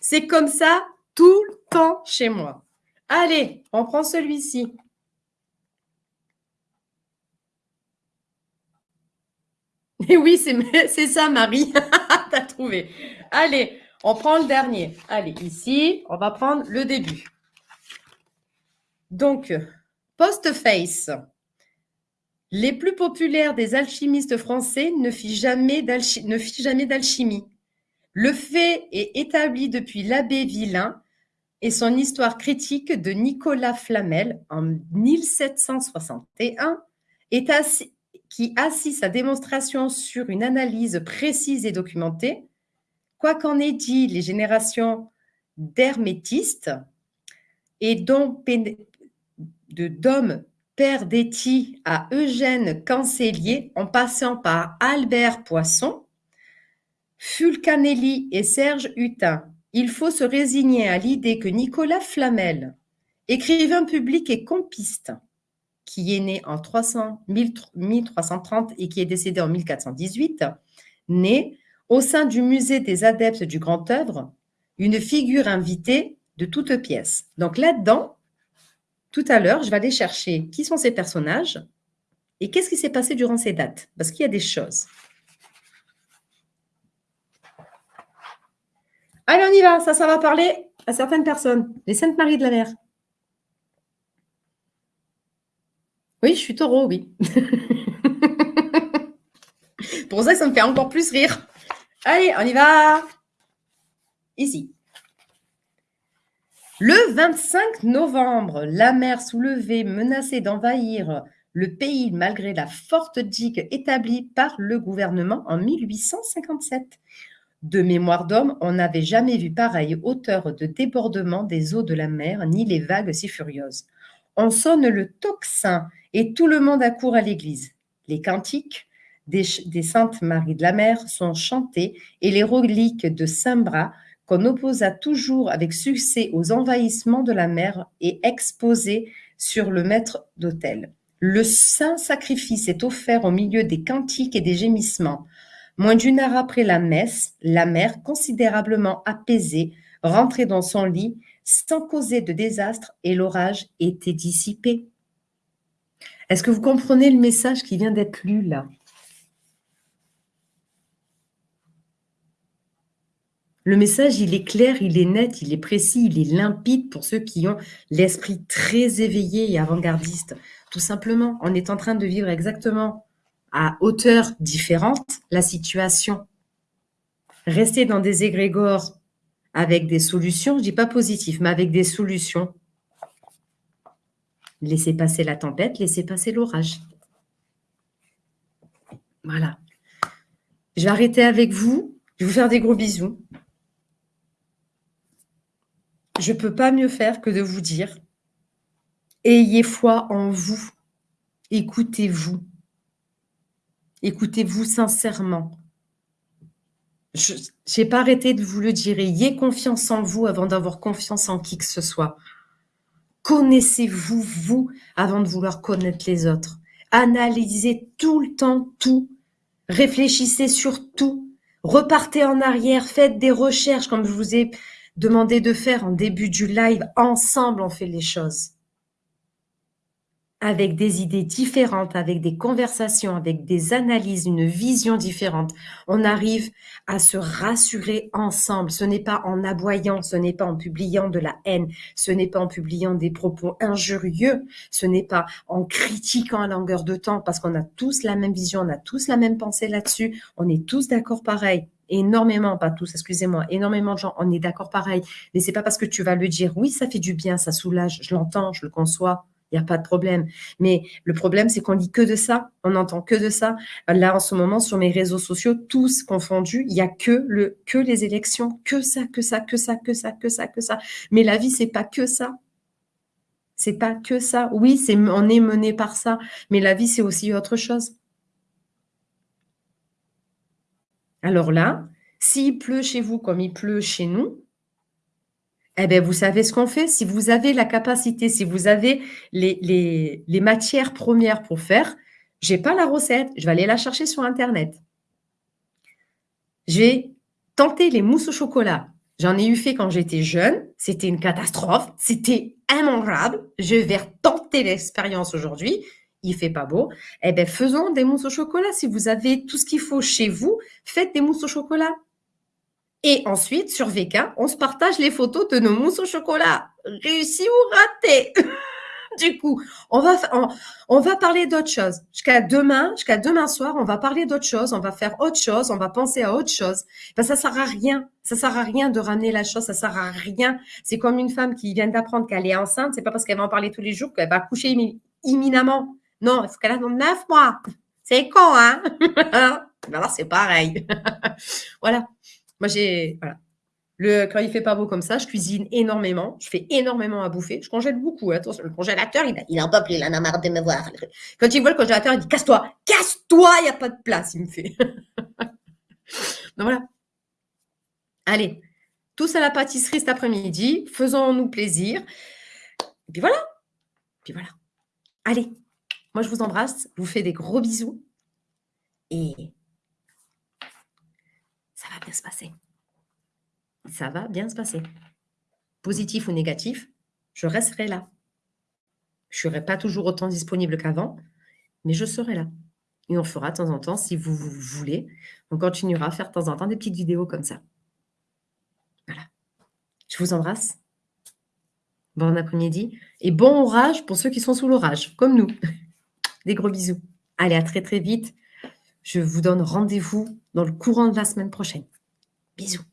C'est comme ça tout le temps chez moi. Allez, on prend celui-ci. Et oui, c'est ça, Marie. tu as trouvé. Allez, on prend le dernier. Allez, ici, on va prendre le début. Donc, Postface. Les plus populaires des alchimistes français ne fit jamais d'alchimie. Le fait est établi depuis l'abbé Villain et son histoire critique de Nicolas Flamel en 1761 est qui assit sa démonstration sur une analyse précise et documentée, quoi qu'en ait dit les générations d'hermétistes et dont de Dom Perdetti à Eugène Cancellier en passant par Albert Poisson, Fulcanelli et Serge Hutin, il faut se résigner à l'idée que Nicolas Flamel, écrivain public et compiste, qui est né en 300, 1330 et qui est décédé en 1418, né au sein du musée des adeptes du grand œuvre, une figure invitée de toutes pièces. Donc là-dedans, tout à l'heure, je vais aller chercher qui sont ces personnages et qu'est-ce qui s'est passé durant ces dates, parce qu'il y a des choses. Allez, on y va, ça, ça va parler à certaines personnes, les Saintes Marie de la Mer. Oui, je suis taureau, oui. Pour ça, ça me fait encore plus rire. Allez, on y va. Ici. Le 25 novembre, la mer soulevée menaçait d'envahir le pays malgré la forte digue établie par le gouvernement en 1857. De mémoire d'homme, on n'avait jamais vu pareille hauteur de débordement des eaux de la mer, ni les vagues si furieuses. On sonne le tocsin et tout le monde accourt à l'église. Les cantiques des, Saintes Marie de la Mer sont chantés et les reliques de Saint-Bras, qu'on opposa toujours avec succès aux envahissements de la mer, est exposées sur le maître d'autel. Le saint sacrifice est offert au milieu des cantiques et des gémissements. Moins d'une heure après la messe, la mer, considérablement apaisée, rentrait dans son lit sans causer de désastre et l'orage était dissipé. Est-ce que vous comprenez le message qui vient d'être lu là? Le message, il est clair, il est net, il est précis, il est limpide pour ceux qui ont l'esprit très éveillé et avant-gardiste. Tout simplement, on est en train de vivre exactement à hauteur différente la situation. Rester dans des égrégores avec des solutions, je ne dis pas positif, mais avec des solutions. Laissez passer la tempête, laissez passer l'orage. Voilà. Je vais arrêter avec vous. Je vais vous faire des gros bisous. Je ne peux pas mieux faire que de vous dire, ayez foi en vous. Écoutez-vous. Écoutez-vous sincèrement. Je n'ai pas arrêté de vous le dire. Ayez confiance en vous avant d'avoir confiance en qui que ce soit. Connaissez-vous, vous, avant de vouloir connaître les autres. Analysez tout le temps tout. Réfléchissez sur tout. Repartez en arrière, faites des recherches comme je vous ai demandé de faire en début du live. Ensemble, on fait les choses avec des idées différentes, avec des conversations, avec des analyses, une vision différente, on arrive à se rassurer ensemble. Ce n'est pas en aboyant, ce n'est pas en publiant de la haine, ce n'est pas en publiant des propos injurieux, ce n'est pas en critiquant à longueur de temps parce qu'on a tous la même vision, on a tous la même pensée là-dessus, on est tous d'accord pareil énormément, pas tous, excusez-moi, énormément de gens, on est d'accord pareil, mais c'est pas parce que tu vas le dire, oui, ça fait du bien, ça soulage, je l'entends, je le conçois, il n'y a pas de problème. Mais le problème, c'est qu'on lit que de ça, on n'entend que de ça. Là, en ce moment, sur mes réseaux sociaux, tous confondus, il n'y a que, le, que les élections, que ça, que ça, que ça, que ça, que ça, que ça. Mais la vie, c'est pas que ça. C'est pas que ça. Oui, c'est, on est mené par ça, mais la vie, c'est aussi autre chose. Alors là, s'il pleut chez vous comme il pleut chez nous, eh bien, vous savez ce qu'on fait? Si vous avez la capacité, si vous avez les, matières premières pour faire, je n'ai pas la recette, je vais aller la chercher sur Internet. J'ai tenté les mousses au chocolat. J'en ai eu fait quand j'étais jeune. C'était une catastrophe. C'était immangeable. Je vais tenter l'expérience aujourd'hui. Il fait pas beau, eh bien, faisons des mousses au chocolat. Si vous avez tout ce qu'il faut chez vous, faites des mousses au chocolat. Et ensuite, sur VK, on se partage les photos de nos mousses au chocolat. Réussi ou raté? Du coup, on va, parler d'autre chose. Jusqu'à demain, jusqu'à demain soir, on va parler d'autre chose, on va faire autre chose, on va penser à autre chose. Ben, ça sert à rien. Ça sert à rien de ramener la chose, ça sert à rien. C'est comme une femme qui vient d'apprendre qu'elle est enceinte, c'est pas parce qu'elle va en parler tous les jours qu'elle va coucher imminemment. Non, faut qu'elle attende neuf mois. C'est con, hein? Alors, c'est pareil. voilà. Moi, j'ai, voilà. Le, quand il fait pas beau comme ça, je cuisine énormément. Je fais énormément à bouffer. Je congèle beaucoup. Attention, le congélateur, il, a, il en peut plus. Il en a marre de me voir. Quand il voit le congélateur, il dit Casse-toi Casse-toi Il n'y a pas de place, il me fait. Donc voilà. Allez, tous à la pâtisserie cet après-midi. Faisons-nous plaisir. Et puis voilà. Puis voilà. Allez, moi je vous embrasse. Je vous fais des gros bisous. Et ça va bien se passer ça va bien se passer. Positif ou négatif, je resterai là. Je ne serai pas toujours autant disponible qu'avant, mais je serai là. Et on fera de temps en temps, si vous, voulez, on continuera à faire de temps en temps des petites vidéos comme ça. Voilà. Je vous embrasse. Bon après-midi. Et bon orage pour ceux qui sont sous l'orage, comme nous. Des gros bisous. Allez, à très très vite. Je vous donne rendez-vous dans le courant de la semaine prochaine. Bisous.